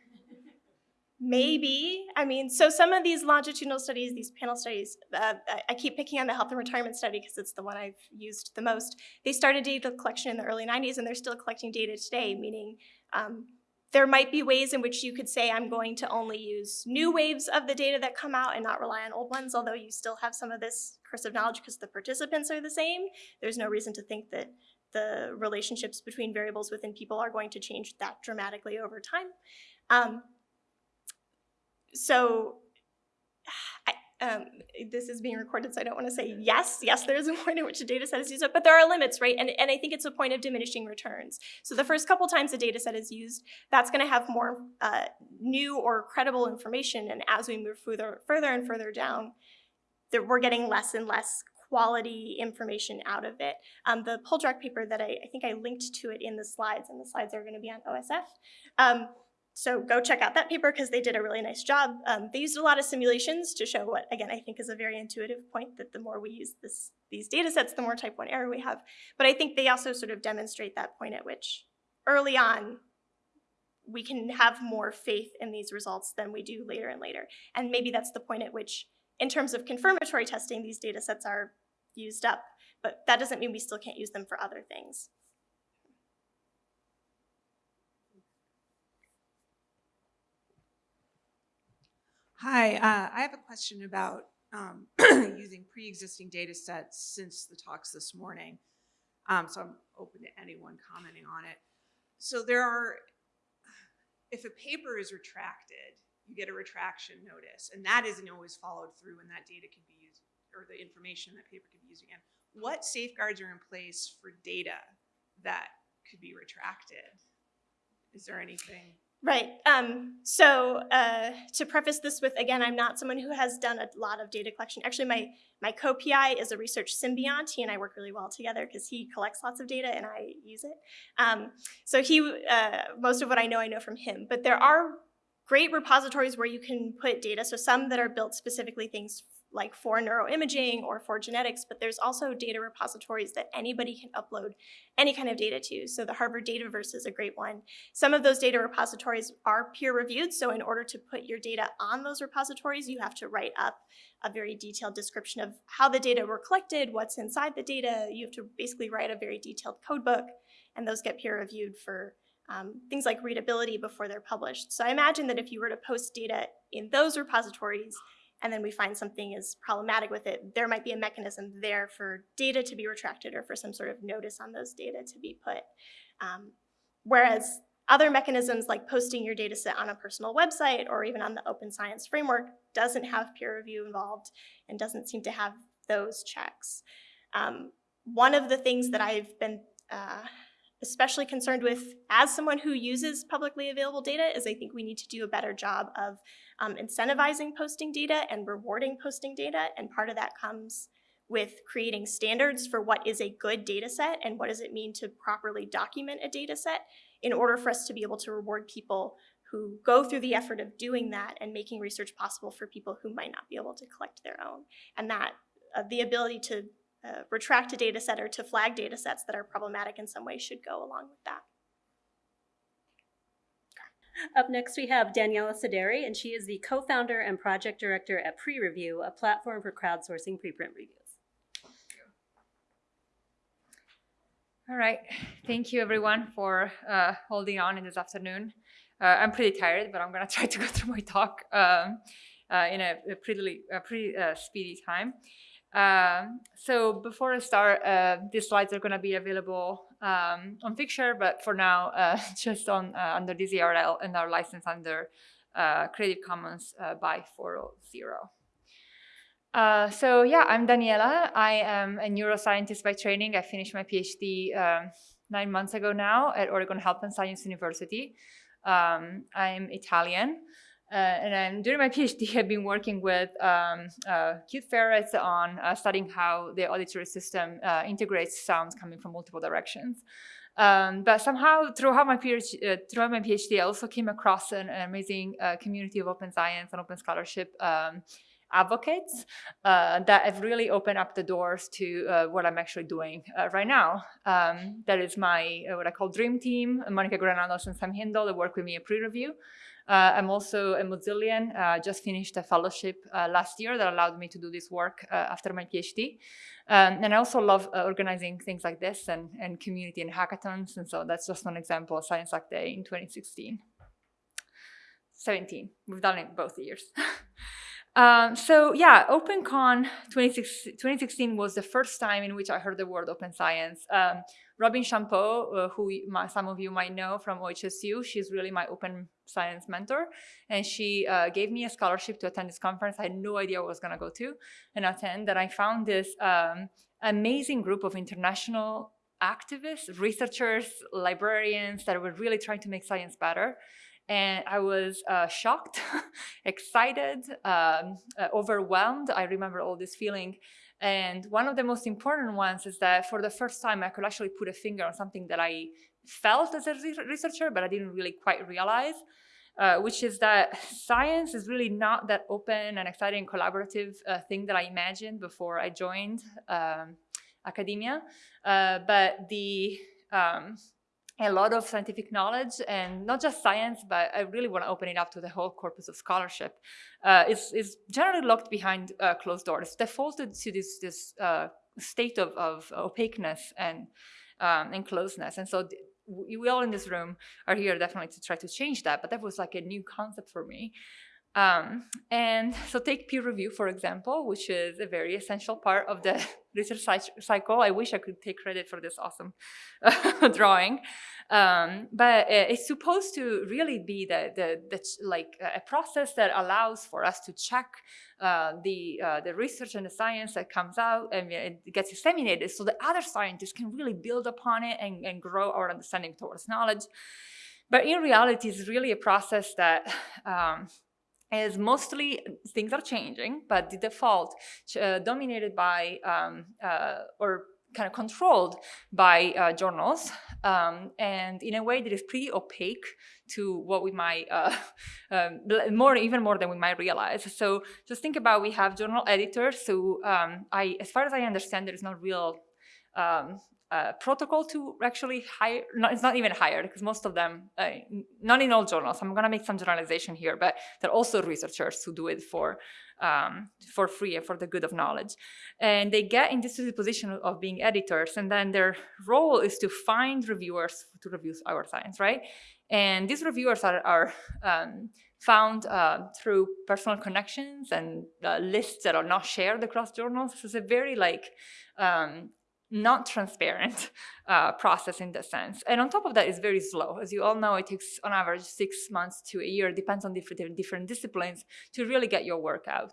maybe. I mean, so some of these longitudinal studies, these panel studies, uh, I- keep picking on the health and retirement study because it's the one I've used the most. They started data collection in the early 90s and they're still collecting data today, meaning um, there might be ways in which you could say I'm going to only use new waves of the data that come out and not rely on old ones, although you still have some of this curse of knowledge because the participants are the same. There's no reason to think that the relationships between variables within people are going to change that dramatically over time. Um, so um, this is being recorded, so I don't want to say yes. Yes, there is a point at which a data set is used up, but there are limits, right? And, and I think it's a point of diminishing returns. So the first couple times a data set is used, that's going to have more uh, new or credible information. And as we move further, further and further down, that we're getting less and less quality information out of it. Um, the Poldrack paper that I, I think I linked to it in the slides, and the slides are going to be on OSF. Um, so go check out that paper because they did a really nice job. Um, they used a lot of simulations to show what, again, I think is a very intuitive point that the more we use this, these data sets, the more type 1 error we have. But I think they also sort of demonstrate that point at which early on we can have more faith in these results than we do later and later. And maybe that's the point at which, in terms of confirmatory testing, these data sets are used up. But that doesn't mean we still can't use them for other things. Hi, uh, I have a question about um, using pre-existing data sets since the talks this morning. Um, so I'm open to anyone commenting on it. So there are, if a paper is retracted, you get a retraction notice, and that isn't always followed through, and that data can be used, or the information that paper can be used again. What safeguards are in place for data that could be retracted? Is there anything? Right. Um, so uh, to preface this with, again, I'm not someone who has done a lot of data collection. Actually, my, my co-PI is a research symbiont. He and I work really well together because he collects lots of data and I use it. Um, so he, uh, most of what I know, I know from him. But there are great repositories where you can put data. So some that are built specifically things like for neuroimaging or for genetics, but there's also data repositories that anybody can upload any kind of data to. So the Harvard Dataverse is a great one. Some of those data repositories are peer reviewed, so in order to put your data on those repositories, you have to write up a very detailed description of how the data were collected, what's inside the data. You have to basically write a very detailed code book, and those get peer reviewed for um, things like readability before they're published. So I imagine that if you were to post data in those repositories, and then we find something is problematic with it, there might be a mechanism there for data to be retracted or for some sort of notice on those data to be put. Um, whereas other mechanisms like posting your data set on a personal website or even on the open science framework doesn't have peer review involved and doesn't seem to have those checks. Um, one of the things that I've been uh, especially concerned with as someone who uses publicly available data is I think we need to do a better job of um, incentivizing posting data and rewarding posting data. And part of that comes with creating standards for what is a good data set and what does it mean to properly document a data set in order for us to be able to reward people who go through the effort of doing that and making research possible for people who might not be able to collect their own. And that uh, the ability to uh, retract a data set or to flag data sets that are problematic in some way should go along with that. Up next, we have Daniela Saderi, and she is the co-founder and project director at Pre-Review, a platform for crowdsourcing preprint reviews. All right. Thank you, everyone, for uh, holding on in this afternoon. Uh, I'm pretty tired, but I'm going to try to go through my talk um, uh, in a, a pretty, a pretty uh, speedy time. Um, so before I start, uh, these slides are going to be available um, on Figshare, but for now, uh, just on under this URL and our license under Creative Commons by 4.0. Uh, so yeah, I'm Daniela. I am a neuroscientist by training. I finished my PhD um, nine months ago now at Oregon Health and Science University. Um, I'm Italian. Uh, and I'm, during my PhD, I've been working with um, uh, cute ferrets on uh, studying how the auditory system uh, integrates sounds coming from multiple directions. Um, but somehow, throughout my, PhD, uh, throughout my PhD, I also came across an, an amazing uh, community of open science and open scholarship um, advocates uh, that have really opened up the doors to uh, what I'm actually doing uh, right now. Um, that is my, what I call dream team, Monica Granados and Sam Hindle that work with me at pre-review. Uh, I'm also a Mozillian, uh, just finished a fellowship last year that allowed me to do this work after my PhD. Um, and I also love organizing things like this and, and community and hackathons. And so that's just one example of Science Hack Day in 2016. 17, we've done it both years. Um, so yeah, OpenCon 2016 was the first time in which I heard the word open science. Um, Robin Champieux, uh, who some of you might know from OHSU, she's really my open science mentor. And she uh, gave me a scholarship to attend this conference. I had no idea I was going to go to and attend. And I found this um, amazing group of international activists, researchers, librarians that were really trying to make science better and I was uh, shocked, excited, um, uh, overwhelmed. I remember all this feeling. And one of the most important ones is that for the first time, I could actually put a finger on something that I felt as a researcher, but I didn't really quite realize, uh, which is that science is really not that open and exciting collaborative uh, thing that I imagined before I joined um, academia. Uh, but the um, a lot of scientific knowledge and not just science, but I really want to open it up to the whole corpus of scholarship. Uh, is, is generally locked behind uh, closed doors, defaulted to this, this uh, state of, of opaqueness and, um, and closeness. And so we all in this room are here definitely to try to change that, but that was like a new concept for me. Um, and so take peer review, for example, which is a very essential part of the research cycle. I wish I could take credit for this awesome drawing. Um, but it's supposed to really be the, the, the, like a process that allows for us to check uh, the, uh, the research and the science that comes out and it gets disseminated so that other scientists can really build upon it and, and grow our understanding towards knowledge. But in reality, it's really a process that um, is mostly things are changing, but the default uh, dominated by um, uh, or kind of controlled by uh, journals um, and in a way that is pretty opaque to what we might uh, um, more even more than we might realize. So just think about we have journal editors so um, I as far as I understand there is no real um, protocol to actually hire, no, it's not even hired because most of them, uh, not in all journals, I'm gonna make some generalization here, but there are also researchers who do it for, um, for free and for the good of knowledge. And they get into the position of being editors and then their role is to find reviewers to review our science, right? And these reviewers are, are um, found uh, through personal connections and uh, lists that are not shared across journals. So it's a very like um, not transparent uh, process in the sense. And on top of that, it's very slow. As you all know, it takes on average six months to a year, depends on different, different disciplines, to really get your work out.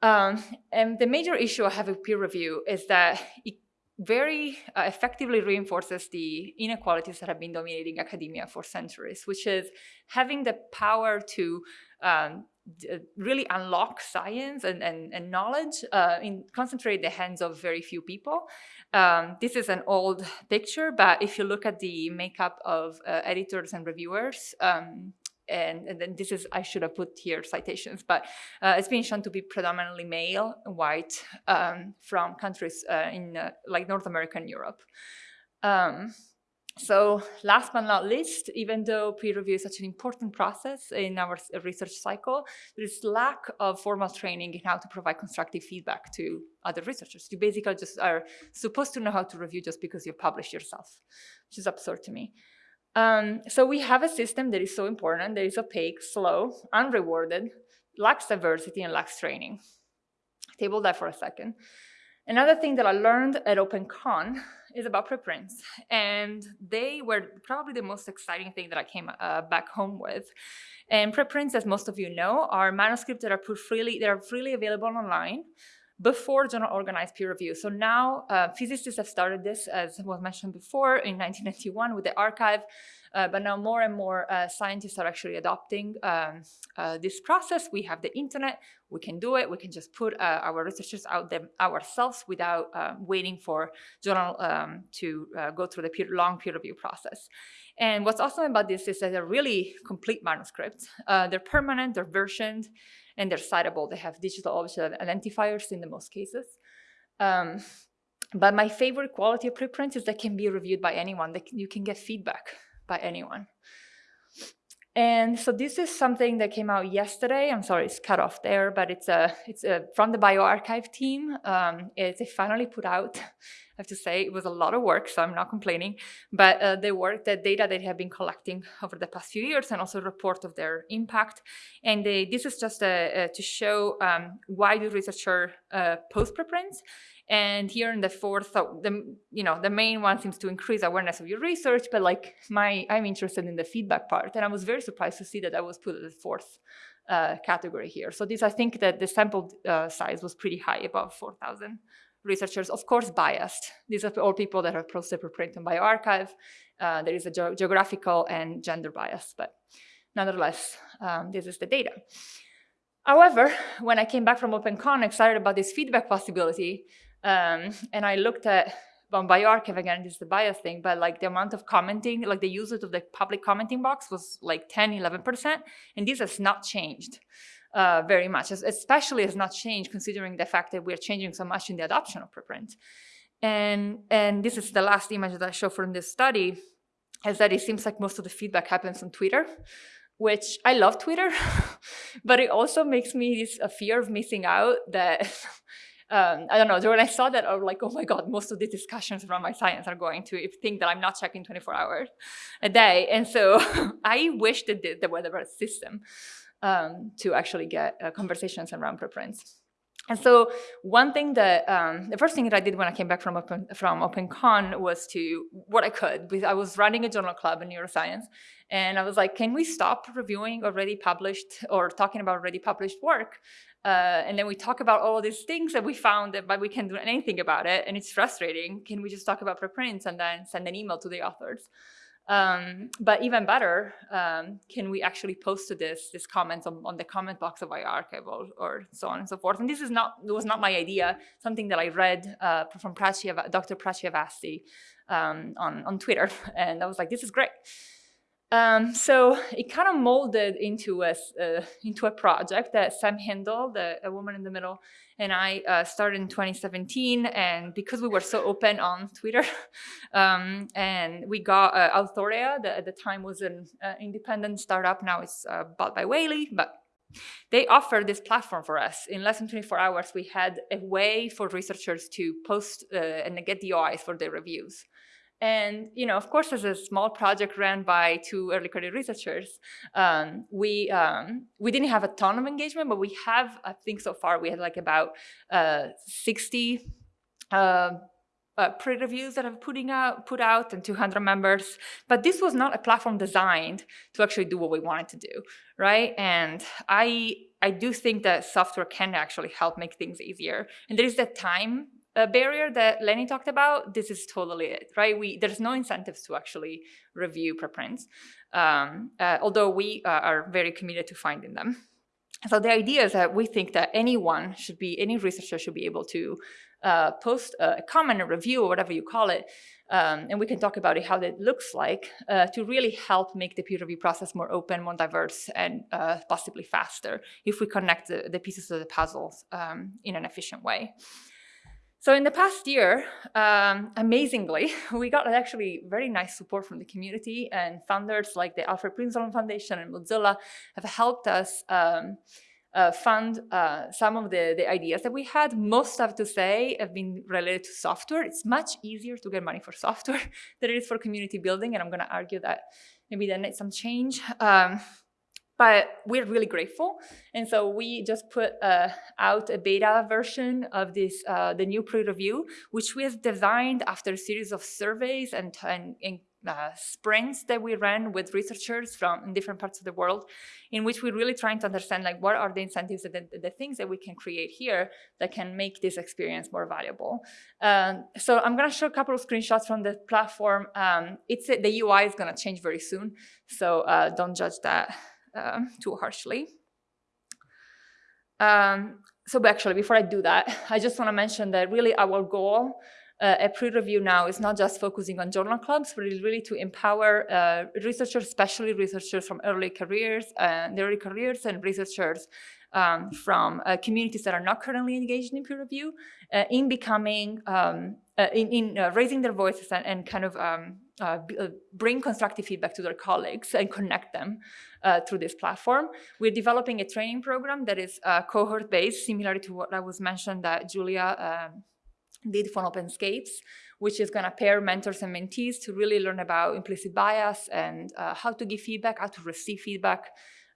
Um, and the major issue I have with peer review is that it very uh, effectively reinforces the inequalities that have been dominating academia for centuries, which is having the power to um, uh, really unlock science and, and, and knowledge uh, in concentrate the hands of very few people. Um, this is an old picture, but if you look at the makeup of uh, editors and reviewers, um, and, and, then this is, I should have put here citations, but uh, it's been shown to be predominantly male, and white, um, from countries uh, in uh, like North America and Europe. So last but not least, even though peer review is such an important process in our research cycle, there is lack of formal training in how to provide constructive feedback to other researchers. You basically just are supposed to know how to review just because you published yourself, which is absurd to me. Um, so we have a system that is so important, that is opaque, slow, unrewarded, lacks diversity, and lacks training. Table that for a second. Another thing that I learned at OpenCon is about preprints, and they were probably the most exciting thing that I came uh, back home with. And preprints, as most of you know, are manuscripts that are put freely, they are freely available online before journal organized peer review. So now uh, physicists have started this, as was mentioned before, in 1991 with the arXiv, but now more and more uh, scientists are actually adopting um, uh, this process. We have the internet, we can do it, we can just put uh, our researchers out there ourselves without uh, waiting for journal um, to uh, go through the peer, long peer review process. And what's awesome about this is that they're really complete manuscripts. Uh, they're permanent, they're versioned, and they're citable. They have digital object identifiers in the most cases. Um, but my favorite quality of preprints is that can be reviewed by anyone. That you can get feedback by anyone. And so this is something that came out yesterday. I'm sorry, it's cut off there, but it's a it's a, from the bioRxiv team. Um, it, they finally put out. I have to say it was a lot of work, so I'm not complaining. But uh, the work, the data they have been collecting over the past few years, and also report of their impact. And they, this is just a, to show um, why do researchers uh, post preprints and here in the fourth, so the you know the main one seems to increase awareness of your research, but like my I'm interested in the feedback part, and I was very surprised to see that I was put at the fourth uh, category here. So this I think that the sample uh, size was pretty high, above 4,000 researchers, of course biased. These are all people that have posted preprint on bioRxiv. Uh, there is a ge geographical and gender bias, but nonetheless, um, this is the data. However, when I came back from OpenCon excited about this feedback possibility, um, and I looked at on bioRxiv again, this is the bias thing, but like the amount of commenting, like the usage of the public commenting box was like 10, 11%, and this has not changed uh, very much, especially has not changed considering the fact that we're changing so much in the adoption of preprint. And, and this is the last image that I show from this study, is that it seems like most of the feedback happens on Twitter, which I love Twitter, but it also makes me this a fear of missing out that um, I don't know, when I saw that, I was like, oh my God, most of the discussions around my science are going to think that I'm not checking 24 hours a day. And so I wish that there were a system um, to actually get uh, conversations around preprints. And so one thing that, um, the first thing that I did when I came back from Open, from OpenCon was to, what I could, because I was running a journal club in neuroscience, and I was like, can we stop reviewing already published or talking about already published work? Uh, and then we talk about all these things that we found, that, but we can't do anything about it, and it's frustrating. Can we just talk about preprints and then send an email to the authors? Um, but even better, um, can we actually post to this this comments on, on the comment box of iArchive or, or, so on and so forth? And this is not was not my idea. Something that I read uh, from Prachee, Dr. Prachee Avasthi um, on on Twitter, and I was like, this is great. Um, so it kind of molded into a uh, into a project that Sam Hindle, the a woman in the middle, and I uh, started in 2017. And because we were so open on Twitter, um, and we got uh, that at the time was an uh, independent startup. Now it's uh, bought by Wiley, but they offered this platform for us. In less than 24 hours, we had a way for researchers to post uh, and get DOIs for their reviews. And, you know, of course, as a small project ran by two early career researchers, um, we, um, we didn't have a ton of engagement, but we have, I think so far, we had like about uh, 60 uh, uh, pre-reviews that have putting out, put out and 200 members. But this was not a platform designed to actually do what we wanted to do, right? And I, I do think that software can actually help make things easier. And there is that time uh, barrier that Lenny talked about, this is totally it, right? We There's no incentives to actually review preprints, um, uh, although we uh, are very committed to finding them. So the idea is that we think that anyone should be, any researcher should be able to uh, post a comment, a review, or whatever you call it, um, and we can talk about it, how that looks like, uh, to really help make the peer review process more open, more diverse, and uh, possibly faster if we connect the, the pieces of the puzzles um, in an efficient way. So in the past year, um, amazingly, we got actually very nice support from the community and founders like the Alfred Prinzhorn Foundation and Mozilla have helped us um, uh, fund uh, some of the, the ideas that we had. Most, have to say, have been related to software. It's much easier to get money for software than it is for community building, and I'm going to argue that maybe that needs some change. Um, but we're really grateful. And so we just put uh, out a beta version of this, uh, the new pre-review, which we have designed after a series of surveys and, and, and uh, sprints that we ran with researchers from different parts of the world, in which we're really trying to understand like what are the incentives and the, the things that we can create here that can make this experience more valuable. Um, so I'm going to show a couple of screenshots from the platform. Um, it's the UI is going to change very soon, so uh, don't judge that um, too harshly. Um, so actually, before I do that, I just want to mention that really our goal uh, at pre-review now is not just focusing on journal clubs, but it's really to empower uh, researchers, especially researchers from early careers, uh, early careers and researchers um, from uh, communities that are not currently engaged in peer review uh, in becoming, um, uh, in, in uh, raising their voices and, and kind of um, uh, uh, bring constructive feedback to their colleagues and connect them through this platform. We're developing a training program that is cohort-based, similar to what I was mentioned that Julia um, did for OpenScapes, which is going to pair mentors and mentees to really learn about implicit bias and how to give feedback, how to receive feedback,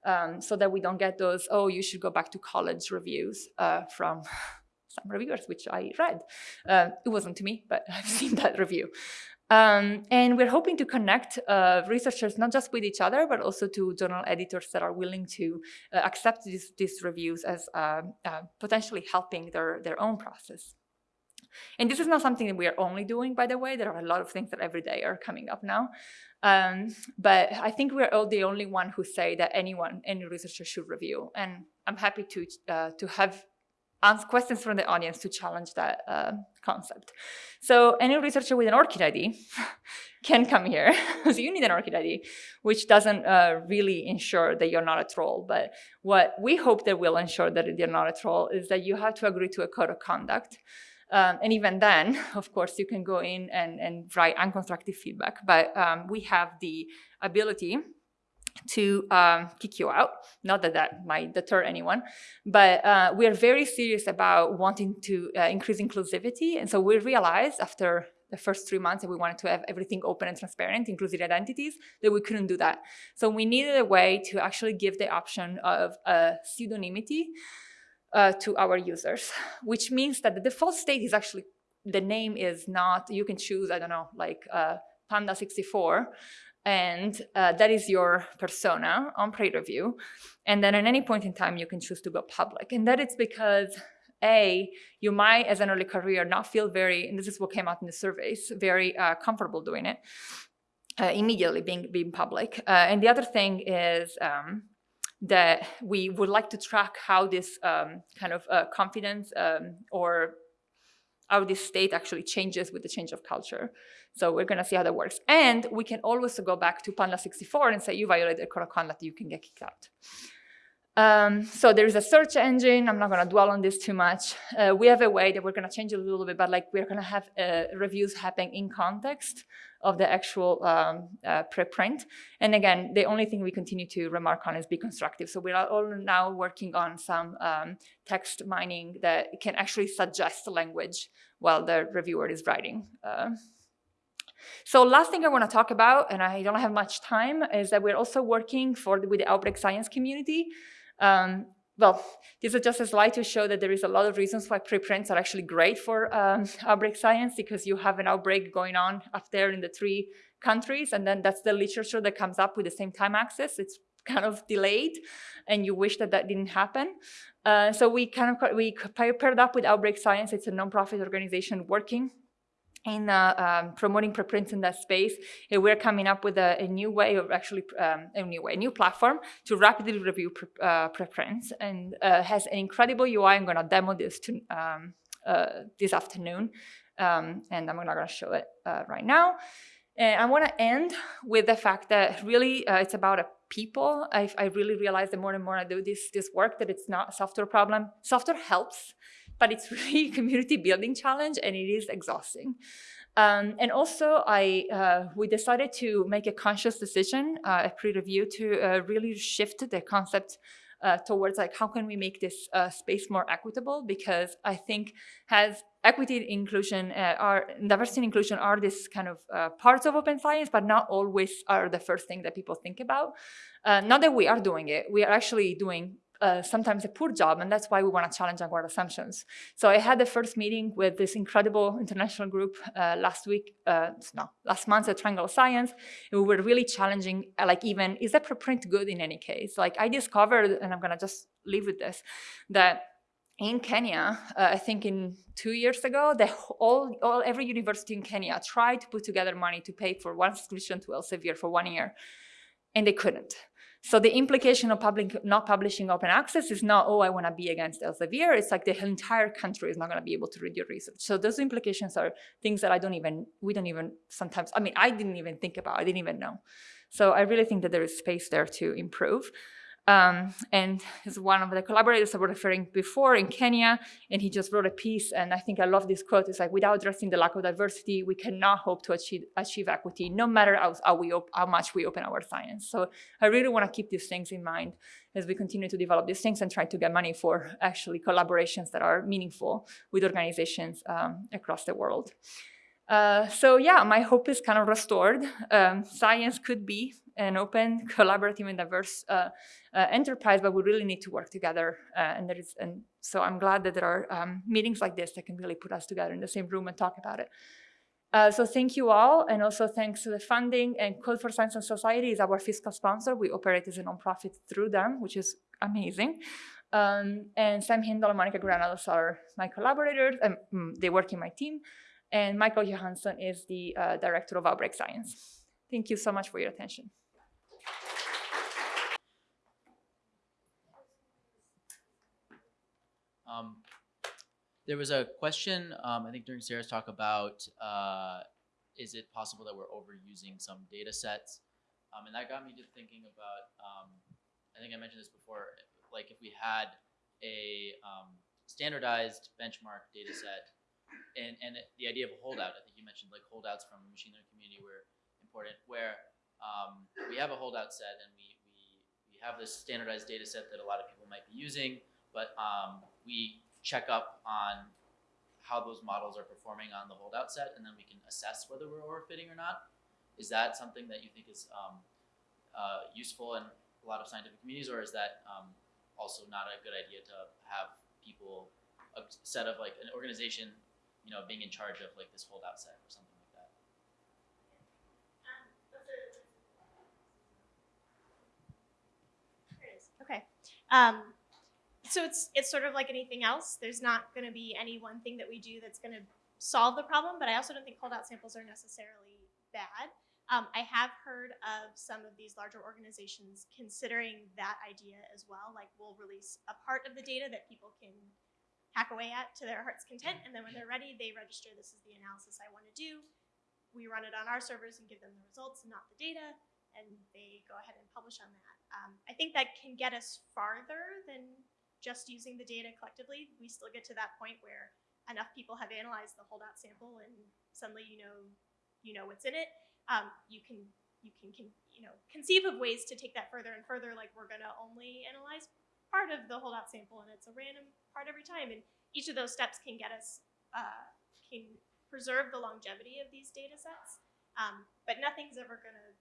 um, so that we don't get those, oh, you should go back to college reviews uh, from some reviewers, which I read. Uh, it wasn't to me, but I've seen that review. Um, and we're hoping to connect uh, researchers not just with each other, but also to journal editors that are willing to uh, accept these, these, reviews as uh, uh, potentially helping their, their own process. And this is not something that we are only doing, by the way. There are a lot of things that every day are coming up now. Um, but I think we're all the only one who say that anyone, any researcher should review. And I'm happy to, uh, to have ask questions from the audience to challenge that uh, concept. So any researcher with an ORCID ID can come here. so you need an ORCID ID, which doesn't uh, really ensure that you're not a troll. But what we hope that will ensure that you're not a troll is that you have to agree to a code of conduct. Um, and even then, of course, you can go in and, and write unconstructive feedback, but um, we have the ability to um, kick you out. Not that that might deter anyone, but uh, we are very serious about wanting to uh, increase inclusivity. And so we realized after the first three months that we wanted to have everything open and transparent, inclusive identities, that we couldn't do that. So we needed a way to actually give the option of uh, pseudonymity uh, to our users, which means that the default state is actually, the name is not, you can choose, I don't know, like uh, Panda64, and uh, that is your persona on pre-review. And then at any point in time, you can choose to go public. And that is because a, you might, as an early career, not feel very, and this is what came out in the surveys, very uh, comfortable doing it, uh, immediately being, being public. Uh, and the other thing is, um, that we would like to track how this um, kind of uh, confidence um, or how this state actually changes with the change of culture. So we're gonna see how that works. And we can always go back to Panda 64 and say you violated a code of conduct, you can get kicked out. Um, so there is a search engine. I'm not going to dwell on this too much. Uh, we have a way that we're going to change it a little bit, but like we're going to have uh, reviews happening in context of the actual um, uh, preprint. And again, the only thing we continue to remark on is be constructive. So we are all now working on some um, text mining that can actually suggest the language while the reviewer is writing. So last thing I want to talk about, and I don't have much time, is that we're also working for with the outbreak science community. Um, well, this is just a slide to show that there is a lot of reasons why preprints are actually great for um, outbreak science because you have an outbreak going on up there in the three countries, and then that's the literature that comes up with the same time axis. It's kind of delayed, and you wish that that didn't happen. Uh, so we kind of we paired up with Outbreak Science. It's a nonprofit organization working in uh, um, promoting preprints in that space, we're coming up with a, a new way of actually um, a new way, a new platform to rapidly review pre uh, preprints, and uh, has an incredible UI. I'm going to demo this to, um, uh, this afternoon, um, and I'm not going to show it uh, right now. And I want to end with the fact that really uh, it's about a people. I, I really realize the more and more I do this this work that it's not a software problem. Software helps, but it's really a community building challenge, and it is exhausting. Um, and also, I uh, we decided to make a conscious decision, uh, a pre-review, to uh, really shift the concept uh, towards like how can we make this uh, space more equitable? Because I think has equity and inclusion uh, are diversity and inclusion are this kind of parts of open science, but not always are the first thing that people think about. Not that we are doing it, we are actually doing uh, sometimes a poor job, and that's why we want to challenge our assumptions. So I had the first meeting with this incredible international group uh, last week, uh, no, last month at Triangle Science, and we were really challenging, uh, like even, is that preprint good in any case? Like I discovered, and I'm gonna just leave with this, that in Kenya, uh, I think in two years ago, the, all, all, every university in Kenya tried to put together money to pay for one subscription to Elsevier for one year, and they couldn't. So the implication of public, not publishing open access is not, oh, I want to be against Elsevier. It's like the entire country is not going to be able to read your research. So those implications are things that I don't even, we don't even sometimes, I mean, I didn't even think about, I didn't even know. So I really think that there is space there to improve. Um, and is one of the collaborators I was referring before in Kenya, and he just wrote a piece, and I think I love this quote. It's like, without addressing the lack of diversity, we cannot hope to achieve, achieve equity, no matter how, how, we how much we open our science. So I really want to keep these things in mind as we continue to develop these things and try to get money for actually collaborations that are meaningful with organizations um, across the world. Uh, so yeah, my hope is kind of restored. Um, science could be an open, collaborative, and diverse uh, uh, enterprise, but we really need to work together. Uh, and there is, and so I'm glad that there are um, meetings like this that can really put us together in the same room and talk about it. Uh, so thank you all, and also thanks to the funding and Code for Science and Society is our fiscal sponsor. We operate as a nonprofit through them, which is amazing. Um, and Sam Hindle and Monica Granados are my collaborators, and mm, they work in my team. And Michael Johansson is the uh, director of Outbreak Science. Thank you so much for your attention. Um, there was a question, um, I think during Sarah's talk about, uh, is it possible that we're overusing some data sets? Um, and that got me to thinking about, um, I think I mentioned this before, like if we had a um, standardized benchmark data set and, and the idea of a holdout, I think you mentioned like holdouts from the machine learning community were important, where um, we have a holdout set and we, we, we have this standardized data set that a lot of people might be using, but um, we check up on how those models are performing on the holdout set, and then we can assess whether we're overfitting or not. Is that something that you think is um, uh, useful in a lot of scientific communities, or is that um, also not a good idea to have people, a set of like an organization, you know, being in charge of like this holdout set or something like that? Okay. Um, so it's it's sort of like anything else. There's not going to be any one thing that we do that's going to solve the problem, but I also don't think holdout samples are necessarily bad. Um, I have heard of some of these larger organizations considering that idea as well. Like we'll release a part of the data that people can hack away at to their heart's content, and then when they're ready, they register this is the analysis I want to do. We run it on our servers and give them the results, not the data, and they go ahead and publish on that. Um, I think that can get us farther than just using the data collectively. We still get to that point where enough people have analyzed the holdout sample, and suddenly you know you know what's in it. Um, you can you can, can you know conceive of ways to take that further and further. Like we're gonna only analyze part of the holdout sample, and it's a random part every time. And each of those steps can get us uh, can preserve the longevity of these data sets. Um, but nothing's ever gonna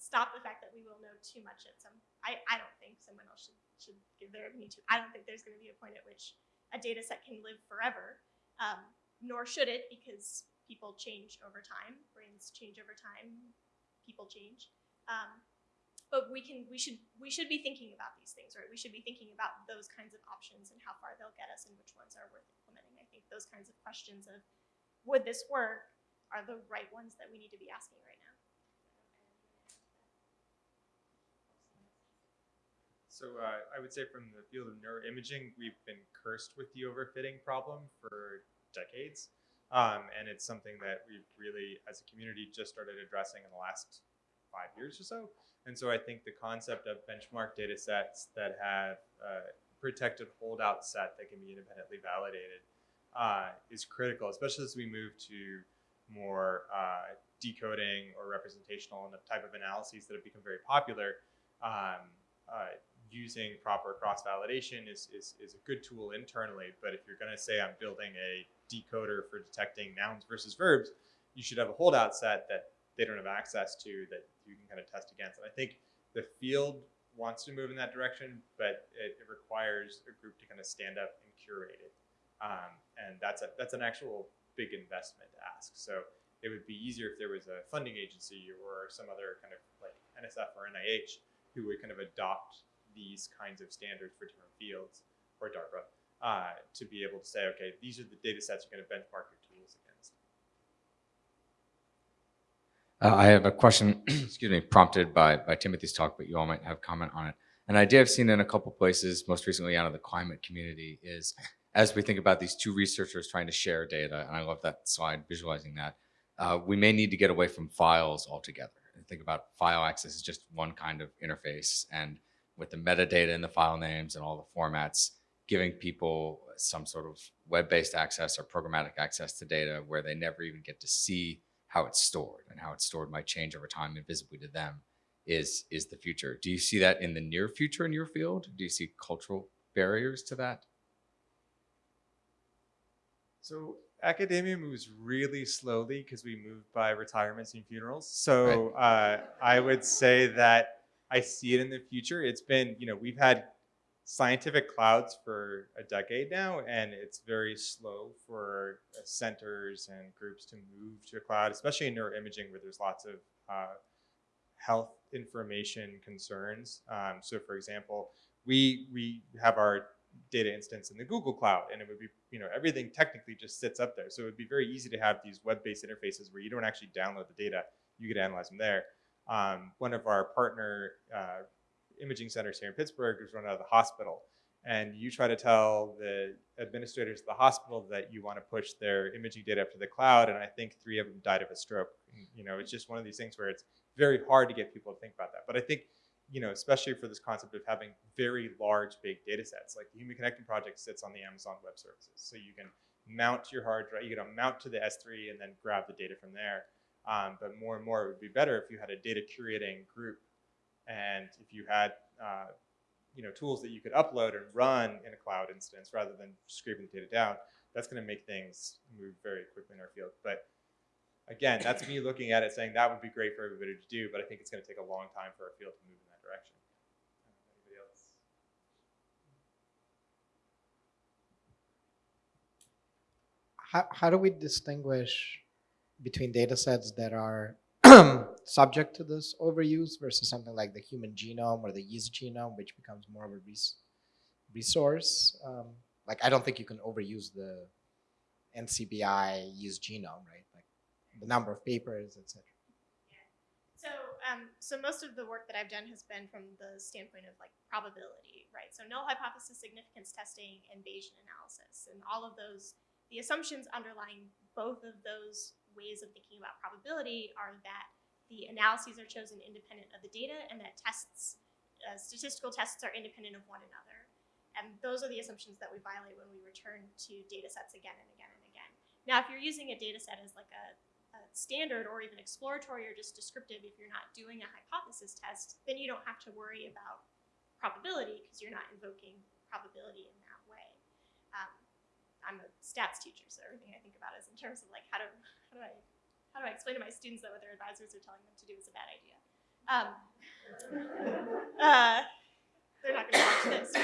stop the fact that we will know too much at some. I, I don't think someone else should should give their opinion to. I don't think there's going to be a point at which a data set can live forever, um, nor should it, because people change over time. Brains change over time. People change. Um, but we can we should we should be thinking about these things, right? We should be thinking about those kinds of options and how far they'll get us and which ones are worth implementing. I think those kinds of questions of would this work are the right ones that we need to be asking right now. So uh, I would say from the field of neuroimaging, we've been cursed with the overfitting problem for decades. Um, and it's something that we've really, as a community, just started addressing in the last five years or so. And so I think the concept of benchmark data sets that have a protected holdout set that can be independently validated uh, is critical, especially as we move to more uh, decoding or representational and the type of analyses that have become very popular. Um, uh, using proper cross validation is, is, is a good tool internally, but if you're going to say I'm building a decoder for detecting nouns versus verbs, you should have a holdout set that they don't have access to that you can kind of test against. And I think the field wants to move in that direction, but it, it requires a group to kind of stand up and curate it. Um, and that's a, that's an actual big investment to ask. So it would be easier if there was a funding agency or some other kind of like NSF or NIH who would kind of adopt these kinds of standards for different fields or DARPA uh, to be able to say, okay, these are the data sets you're going to benchmark your tools against. Uh, I have a question, excuse me, prompted by, by Timothy's talk, but you all might have comment on it. An idea I've seen in a couple places, most recently out of the climate community, is as we think about these two researchers trying to share data, and I love that slide visualizing that, uh, we may need to get away from files altogether. And think about file access as just one kind of interface, and with the metadata and the file names and all the formats, giving people some sort of web-based access or programmatic access to data where they never even get to see how it's stored and how it's stored might change over time invisibly to them is is the future. Do you see that in the near future in your field? Do you see cultural barriers to that? So academia moves really slowly because we move by retirements and funerals. So uh, I would say that I see it in the future. It's been, you know, we've had scientific clouds for a decade now, and it's very slow for uh, centers and groups to move to a cloud, especially in neuroimaging where there's lots of uh, health information concerns. Um, so for example, we, we have our data instance in the Google Cloud, and it would be, you know, everything technically just sits up there. So it would be very easy to have these web-based interfaces where you don't actually download the data, you could analyze them there. Um, one of our partner uh, imaging centers here in Pittsburgh is run out of the hospital. And you try to tell the administrators of the hospital that you want to push their imaging data up to the cloud, and I think three of them died of a stroke. You know, it's just one of these things where it's very hard to get people to think about that. But I think, you know, especially for this concept of having very large, big data sets, like the Human Connectome Project sits on the Amazon Web Services. So you can mount your hard drive, you can mount to the S3 and then grab the data from there. Um, but more and more, it would be better if you had a data curating group and if you had uh, you know, tools that you could upload and run in a cloud instance rather than scraping the data down, that's going to make things move very quickly in our field. But again, that's me looking at it saying that would be great for everybody to do, but I think it's going to take a long time for our field to move in that direction. Anybody else? How, how do we distinguish between data sets that are subject to this overuse versus something like the human genome or the yeast genome, which becomes more of a res resource? Um, like, I don't think you can overuse the NCBI yeast genome, right? Like the number of papers, etc. So, um, so most of the work that I've done has been from the standpoint of like probability, right? So null hypothesis significance testing and Bayesian analysis, and all of those, the assumptions underlying both of those ways of thinking about probability are that the analyses are chosen independent of the data and that tests, uh, statistical tests are independent of one another. And those are the assumptions that we violate when we return to data sets again and again and again. Now, if you're using a data set as like a standard or even exploratory or just descriptive, if you're not doing a hypothesis test, then you don't have to worry about probability because you're not invoking probability in that way. Um, I'm a stats teacher, so everything I think about is in terms of like how do how do I how do I explain to my students that what their advisors are telling them to do is a bad idea? Um, uh, they're not going to watch this.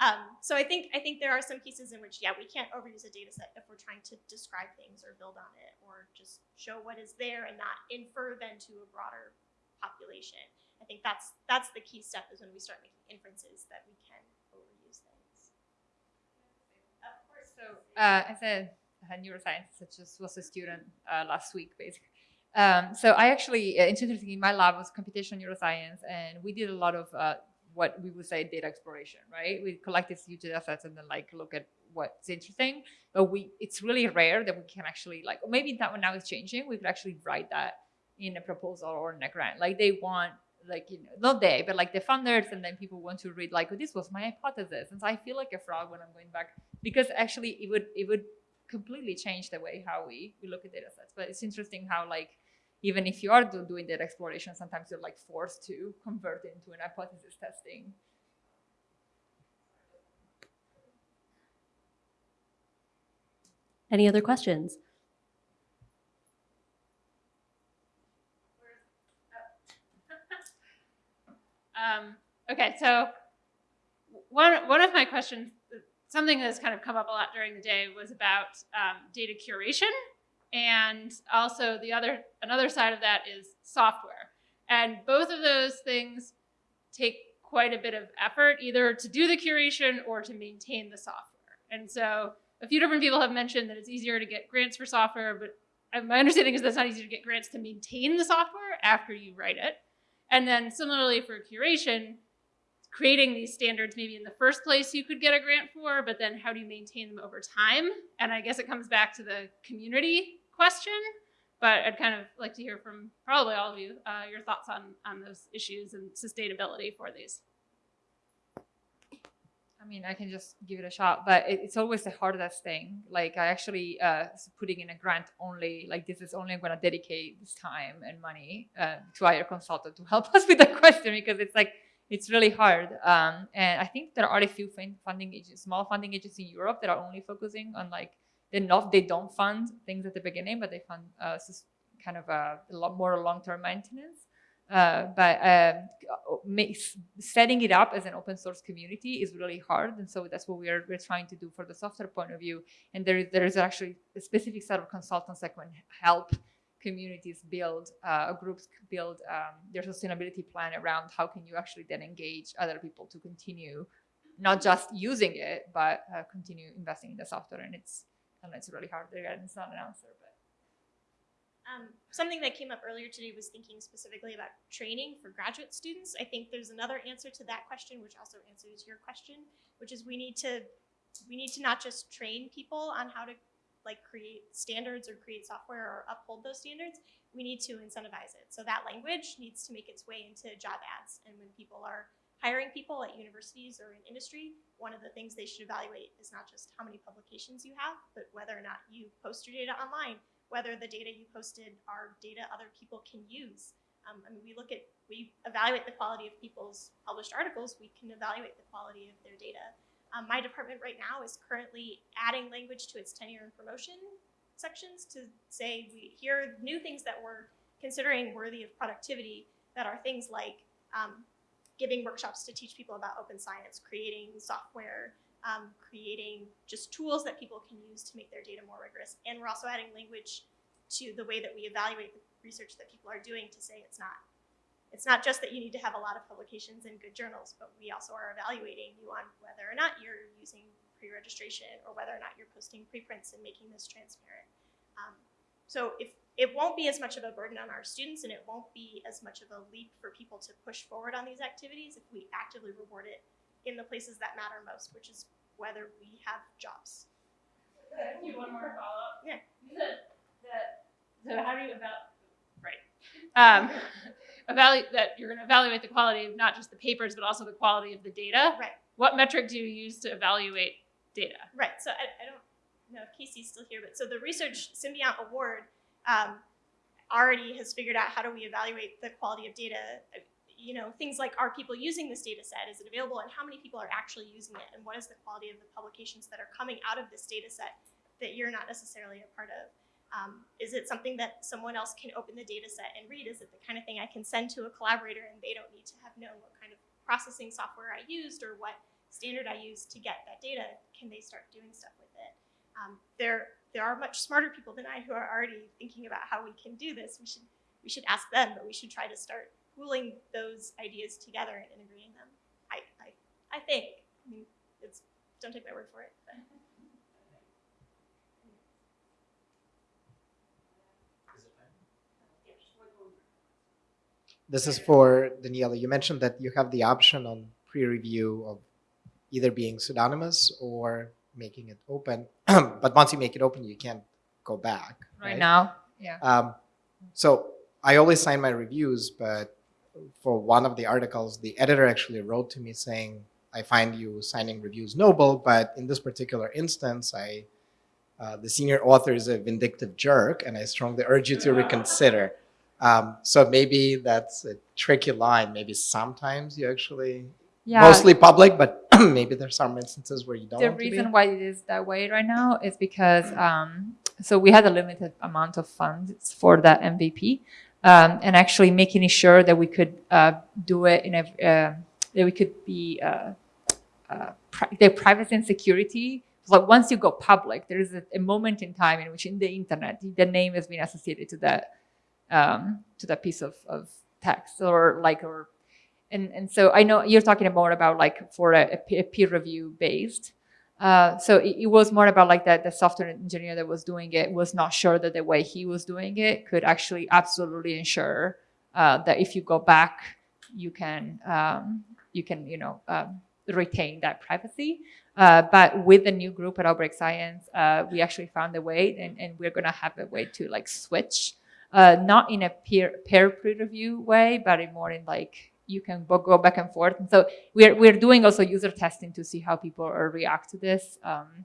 Um, so I think I think there are some cases in which yeah we can't overuse a data set if we're trying to describe things or build on it or just show what is there and not infer then to a broader population. I think that's that's the key step is when we start making inferences that we can overuse things. Of course. So uh, as a, a neuroscientist, I just was a student uh, last week, basically. Um, so I actually, uh, interesting, in my lab was computational neuroscience, and we did a lot of uh, what we would say data exploration, right? We collect these huge data sets and then like look at what's interesting, but we it's really rare that we can actually like, maybe that one now is changing, we could actually write that in a proposal or in a grant. Like they want like you know not they but like the funders and then people want to read like oh, this was my hypothesis and so i feel like a fraud when i'm going back because actually it would it would completely change the way how we, we look at data sets. But it's interesting how like even if you are do, doing data exploration sometimes you're like forced to convert into an hypothesis testing. Any other questions? Um, okay, so one one of my questions, something that's kind of come up a lot during the day, was about um, data curation, and also the other another side of that is software, and both of those things take quite a bit of effort, either to do the curation or to maintain the software. And so a few different people have mentioned that it's easier to get grants for software, but uh, my understanding is that's not easy to get grants to maintain the software after you write it. And then similarly for curation, creating these standards maybe in the first place you could get a grant for, but then how do you maintain them over time? And I guess it comes back to the community question, but I'd kind of like to hear from probably all of you, uh, your thoughts on, on those issues and sustainability for these. I mean, I can just give it a shot, but it, it's always the hardest thing. Like I actually uh, putting in a grant only, like this is only going to dedicate this time and money uh, to hire a consultant to help us with the question because it's like it's really hard. Um, and I think there are a few funding agencies, small funding agencies in Europe that are only focusing on like they're not they don't fund things at the beginning, but they fund uh, kind of a, a lot more long term maintenance. Uh, but um, setting it up as an open source community is really hard, and so that's what we're we're trying to do for the software point of view. And there is there is actually a specific set of consultants that can help communities build uh, groups build um, their sustainability plan around how can you actually then engage other people to continue not just using it but uh, continue investing in the software. And it's and it's really hard. Again, it's not an answer, but. Um, something that came up earlier today was thinking specifically about training for graduate students. I think there's another answer to that question, which also answers your question, which is we need to we need to not just train people on how to like create standards or create software or uphold those standards. We need to incentivize it. So that language needs to make its way into job ads. And when people are hiring people at universities or in industry, one of the things they should evaluate is not just how many publications you have, but whether or not you post your data online whether the data you posted are data other people can use. Um, I mean, we look at, we evaluate the quality of people's published articles, we can evaluate the quality of their data. Um, my department right now is currently adding language to its tenure and promotion sections to say, we, here are new things that we're considering worthy of productivity that are things like um, giving workshops to teach people about open science, creating software, um, creating just tools that people can use to make their data more rigorous. And we're also adding language to the way that we evaluate the research that people are doing to say it's not it's not just that you need to have a lot of publications in good journals, but we also are evaluating you on whether or not you're using pre-registration or whether or not you're posting preprints and making this transparent. Um, so if it won't be as much of a burden on our students and it won't be as much of a leap for people to push forward on these activities if we actively reward it in the places that matter most, which is whether we have jobs. You one more follow up? Yeah. You said that, so how do you about, right. Um, evaluate, that you're gonna evaluate the quality of not just the papers, but also the quality of the data. Right. What metric do you use to evaluate data? Right. So I, I don't know if Casey's still here, but so the Research Symbiont Award um, already has figured out how do we evaluate the quality of data. You know, things like are people using this data set? Is it available? And how many people are actually using it? And what is the quality of the publications that are coming out of this data set that you're not necessarily a part of? Um, is it something that someone else can open the data set and read? Is it the kind of thing I can send to a collaborator and they don't need to have known what kind of processing software I used or what standard I used to get that data? Can they start doing stuff with it? Um, there, there are much smarter people than I who are already thinking about how we can do this. We should, we should ask them, but we should try to start pooling those ideas together and integrating them. I, I, I think. I mean, it's don't take my word for it. But. This is for Daniela. You mentioned that you have the option on PREreview of either being pseudonymous or making it open. but once you make it open, you can't go back. Right now, yeah. Um, so I always sign my reviews, but for one of the articles, the editor actually wrote to me saying, I find you signing reviews noble, but in this particular instance, I, uh, the senior author is a vindictive jerk, and I strongly urge you to reconsider. Um, so maybe that's a tricky line. Maybe sometimes you actually Yeah. mostly public, but maybe there's some instances where you don't the want to be. reason why it is that way right now is because um, so we had a limited amount of funds for that MVP, um, and actually making sure that we could uh, do it in a uh, that we could be uh, uh, pri- the privacy and security. Like once you go public, there is a, a moment in time in which in the internet the name has been associated to that um, to that piece of, of text or like or and and so I know you're talking more about like for a, a peer review based. Uh, so it, it was more about like that the software engineer that was doing it was not sure that the way he was doing it could actually absolutely ensure uh, that if you go back, you can um, you can you know um, retain that privacy. Uh, but with the new group at Outbreak Science, uh, we actually found a way, and, and we're gonna have a way to like switch, uh, not in a peer peer review way, but in more in like you can go back and forth. And so we're we're doing also user testing to see how people react to this. Um,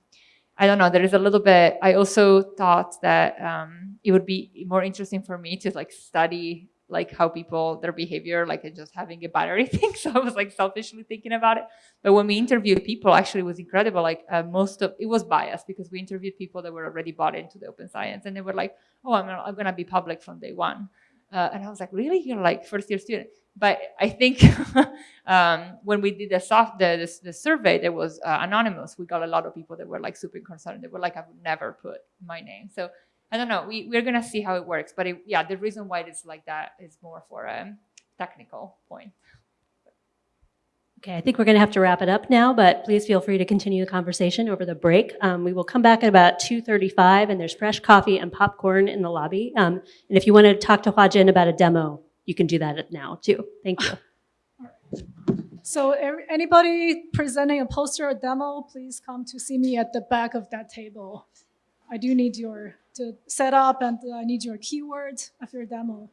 I don't know. There is a little bit. I also thought that um, it would be more interesting for me to like study like how people their behavior like just having a battery thing. So I was like selfishly thinking about it. But when we interviewed people, actually, was incredible. Like uh, most of it was biased because we interviewed people that were already bought into the open science, and they were like, "Oh, I'm I'm gonna be public from day one." Uh, and I was like, "Really? You're like first year student?" But I think um, when we did the soft the, the, the survey that was uh, anonymous, we got a lot of people that were like super concerned. They were like, "I would never put my name." So I don't know. We we're gonna see how it works. But it, yeah, the reason why it's like that is more for a technical point. Okay, I think we're going to have to wrap it up now, but please feel free to continue the conversation over the break. Um, we will come back at about 2:35, and there's fresh coffee and popcorn in the lobby. Um, and if you want to talk to Hua-Jin about a demo, you can do that now too. Thank you. So every- anybody presenting a poster or demo, please come to see me at the back of that table. I do need your to set up and uh, I need your keywords of your demo.